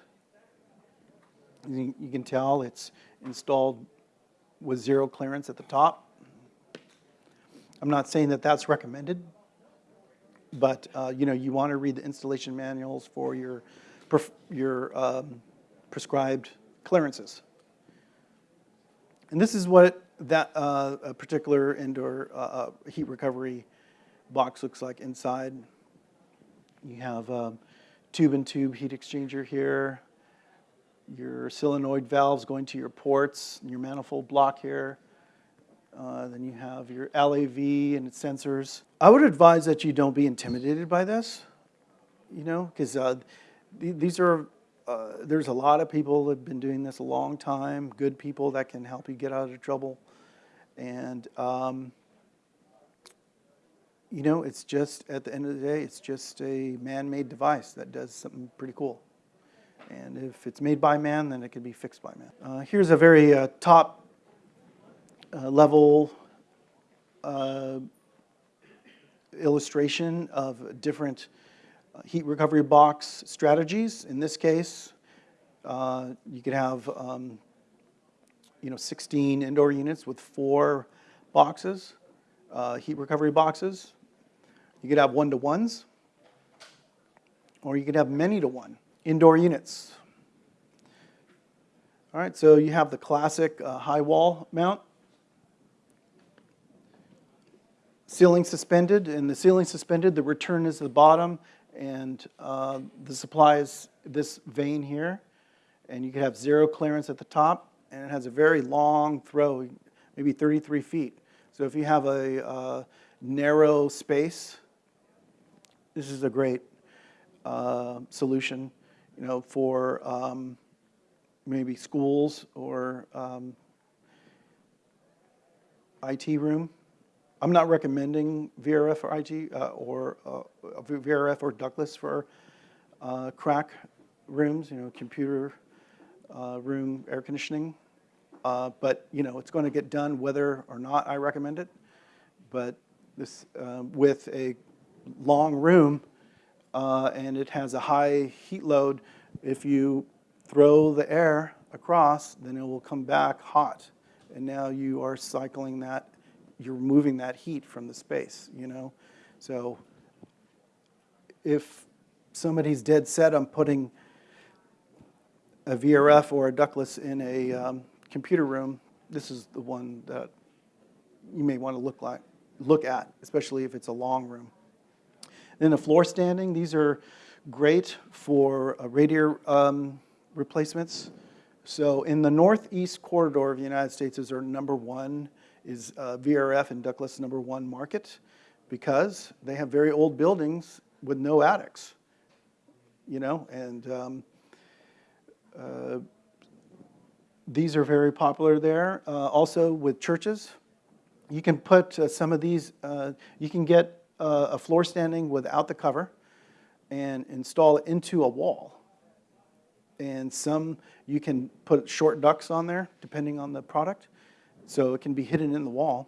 You, you can tell it's installed with zero clearance at the top. I'm not saying that that's recommended, but uh, you know you want to read the installation manuals for your your um, prescribed clearances. And this is what that uh, a particular indoor uh, uh, heat recovery box looks like inside. You have a tube and tube heat exchanger here, your solenoid valves going to your ports, and your manifold block here. Uh, then you have your LEV and its sensors. I would advise that you don't be intimidated by this, you know, because uh, th these are, uh, there's a lot of people that have been doing this a long time, good people that can help you get out of trouble. And, um, you know, it's just, at the end of the day, it's just a man-made device that does something pretty cool. And if it's made by man, then it can be fixed by man. Uh, here's a very uh, top uh, level uh, illustration of different uh, heat recovery box strategies. In this case, uh, you could have um, you know 16 indoor units with four boxes, uh, heat recovery boxes. You could have one to ones, or you could have many to one indoor units. All right, so you have the classic uh, high wall mount. Ceiling suspended, and the ceiling suspended, the return is the bottom, and uh, the supply is this vane here. And you could have zero clearance at the top, and it has a very long throw, maybe 33 feet. So if you have a uh, narrow space, this is a great uh, solution, you know, for um, maybe schools or um, IT room. I'm not recommending VRF or IT uh, or uh, VRF or ductless for uh, CRAC rooms, you know, computer uh, room air conditioning. Uh, But, you know, it's going to get done whether or not I recommend it. But this, uh, with a long room and it has a high heat load, if you throw the air across, then it will come back hot. And now you are cycling that, you're removing that heat from the space, you know? So if somebody's dead set on putting a VRF or a ductless in a um, computer room, this is the one that you may want to look like, look at, especially if it's a long room. Then the floor standing, these are great for uh, radiator um, replacements. So in the northeast corridor of the United States is our number one, is uh, VRF and ductless number one market because they have very old buildings with no attics, you know, and um, uh, these are very popular there. Uh, also with churches, you can put uh, some of these, uh, you can get uh, a floor standing without the cover and install it into a wall. And some, you can put short ducts on there, depending on the product. So it can be hidden in the wall.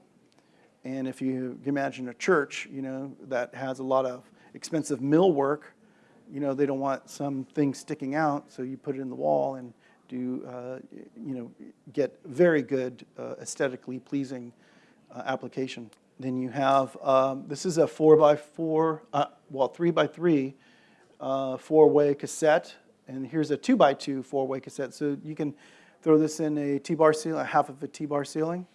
And if you imagine a church, you know, that has a lot of expensive millwork, you know, they don't want something sticking out, so you put it in the wall and do, uh, you know, get very good uh, aesthetically pleasing uh, application. Then you have, um, this is a four by four, uh, well, three by three, uh, four-way cassette, and here's a two by two four-way cassette. So you can throw this in a T-bar ceiling, half of a T-bar ceiling.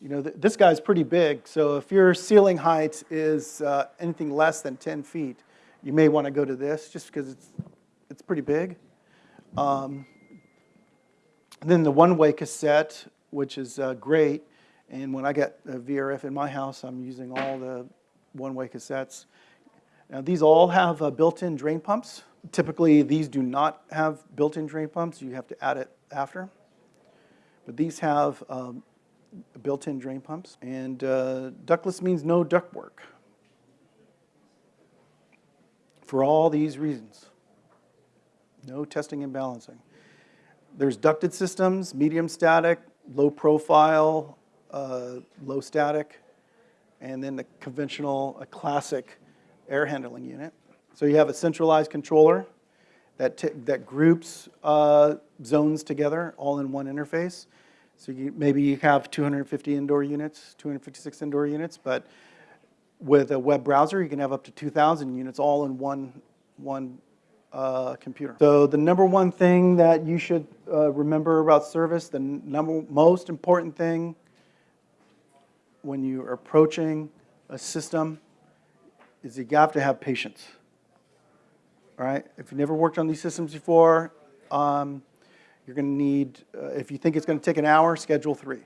You know, th this guy's pretty big, so if your ceiling height is uh, anything less than 10 feet, you may want to go to this just because it's, it's pretty big. Um, then the one-way cassette, which is uh, great, and when I get a VRF in my house, I'm using all the one-way cassettes. Now, these all have uh, built-in drain pumps. Typically, these do not have built-in drain pumps. You have to add it after. But these have um, built-in drain pumps. And uh, ductless means no ductwork. For all these reasons. No testing and balancing. There's ducted systems, medium static, low profile, uh, low static, and then the conventional, a classic air handling unit. So you have a centralized controller that, that groups uh, zones together all in one interface. So you, maybe you have 250 indoor units, 256 indoor units, but with a web browser, you can have up to 2,000 units all in one, one uh, computer. So the number one thing that you should uh, remember about service, the number most important thing when you are approaching a system is you have to have patience. All right, if you've never worked on these systems before, um, you're going to need, uh, if you think it's going to take an hour, schedule three.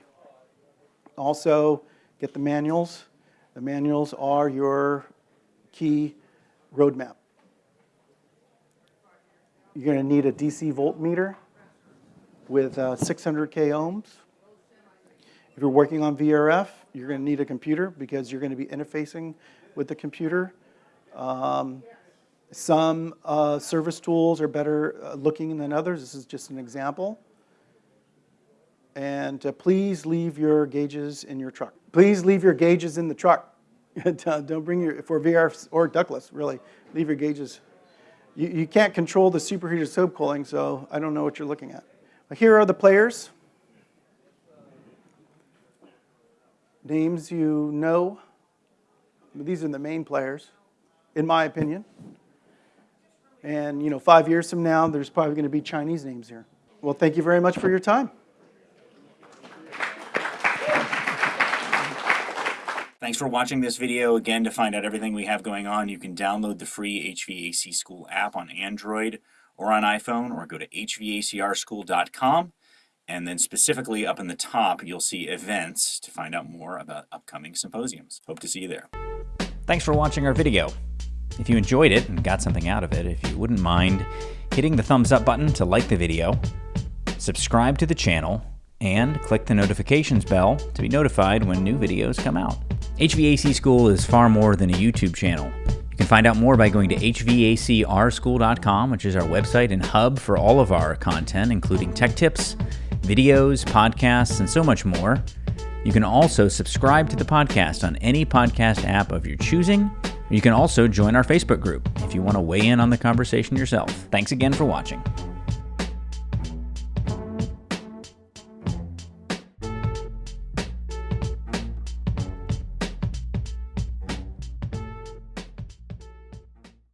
Also, get the manuals. The manuals are your key roadmap. You're going to need a DC voltmeter with uh, 600K ohms. If you're working on VRF, you're going to need a computer because you're going to be interfacing with the computer. Um, some uh, service tools are better uh, looking than others. This is just an example. And uh, please leave your gauges in your truck. Please leave your gauges in the truck. (laughs) Don't bring your, for VR or ductless, really, leave your gauges. You, you can't control the superheated subcooling, so I don't know what you're looking at. Here are the players. Names you know. These are the main players, in my opinion. And, you know, five years from now, there's probably going to be Chinese names here. Well, thank you very much for your time. Thanks for watching this video. Again, to find out everything we have going on, you can download the free HVAC School app on Android or on iPhone, or go to hvacrschool.com And then specifically up in the top, you'll see events to find out more about upcoming symposiums. Hope to see you there. Thanks for watching our video. If you enjoyed it and got something out of it, if you wouldn't mind hitting the thumbs up button to like the video, subscribe to the channel, and click the notifications bell to be notified when new videos come out. HVAC School is far more than a YouTube channel. You can find out more by going to hvacrschool.com, which is our website and hub for all of our content, including tech tips, videos, podcasts, and so much more. You can also subscribe to the podcast on any podcast app of your choosing. You can also join our Facebook group if you want to weigh in on the conversation yourself. Thanks again for watching.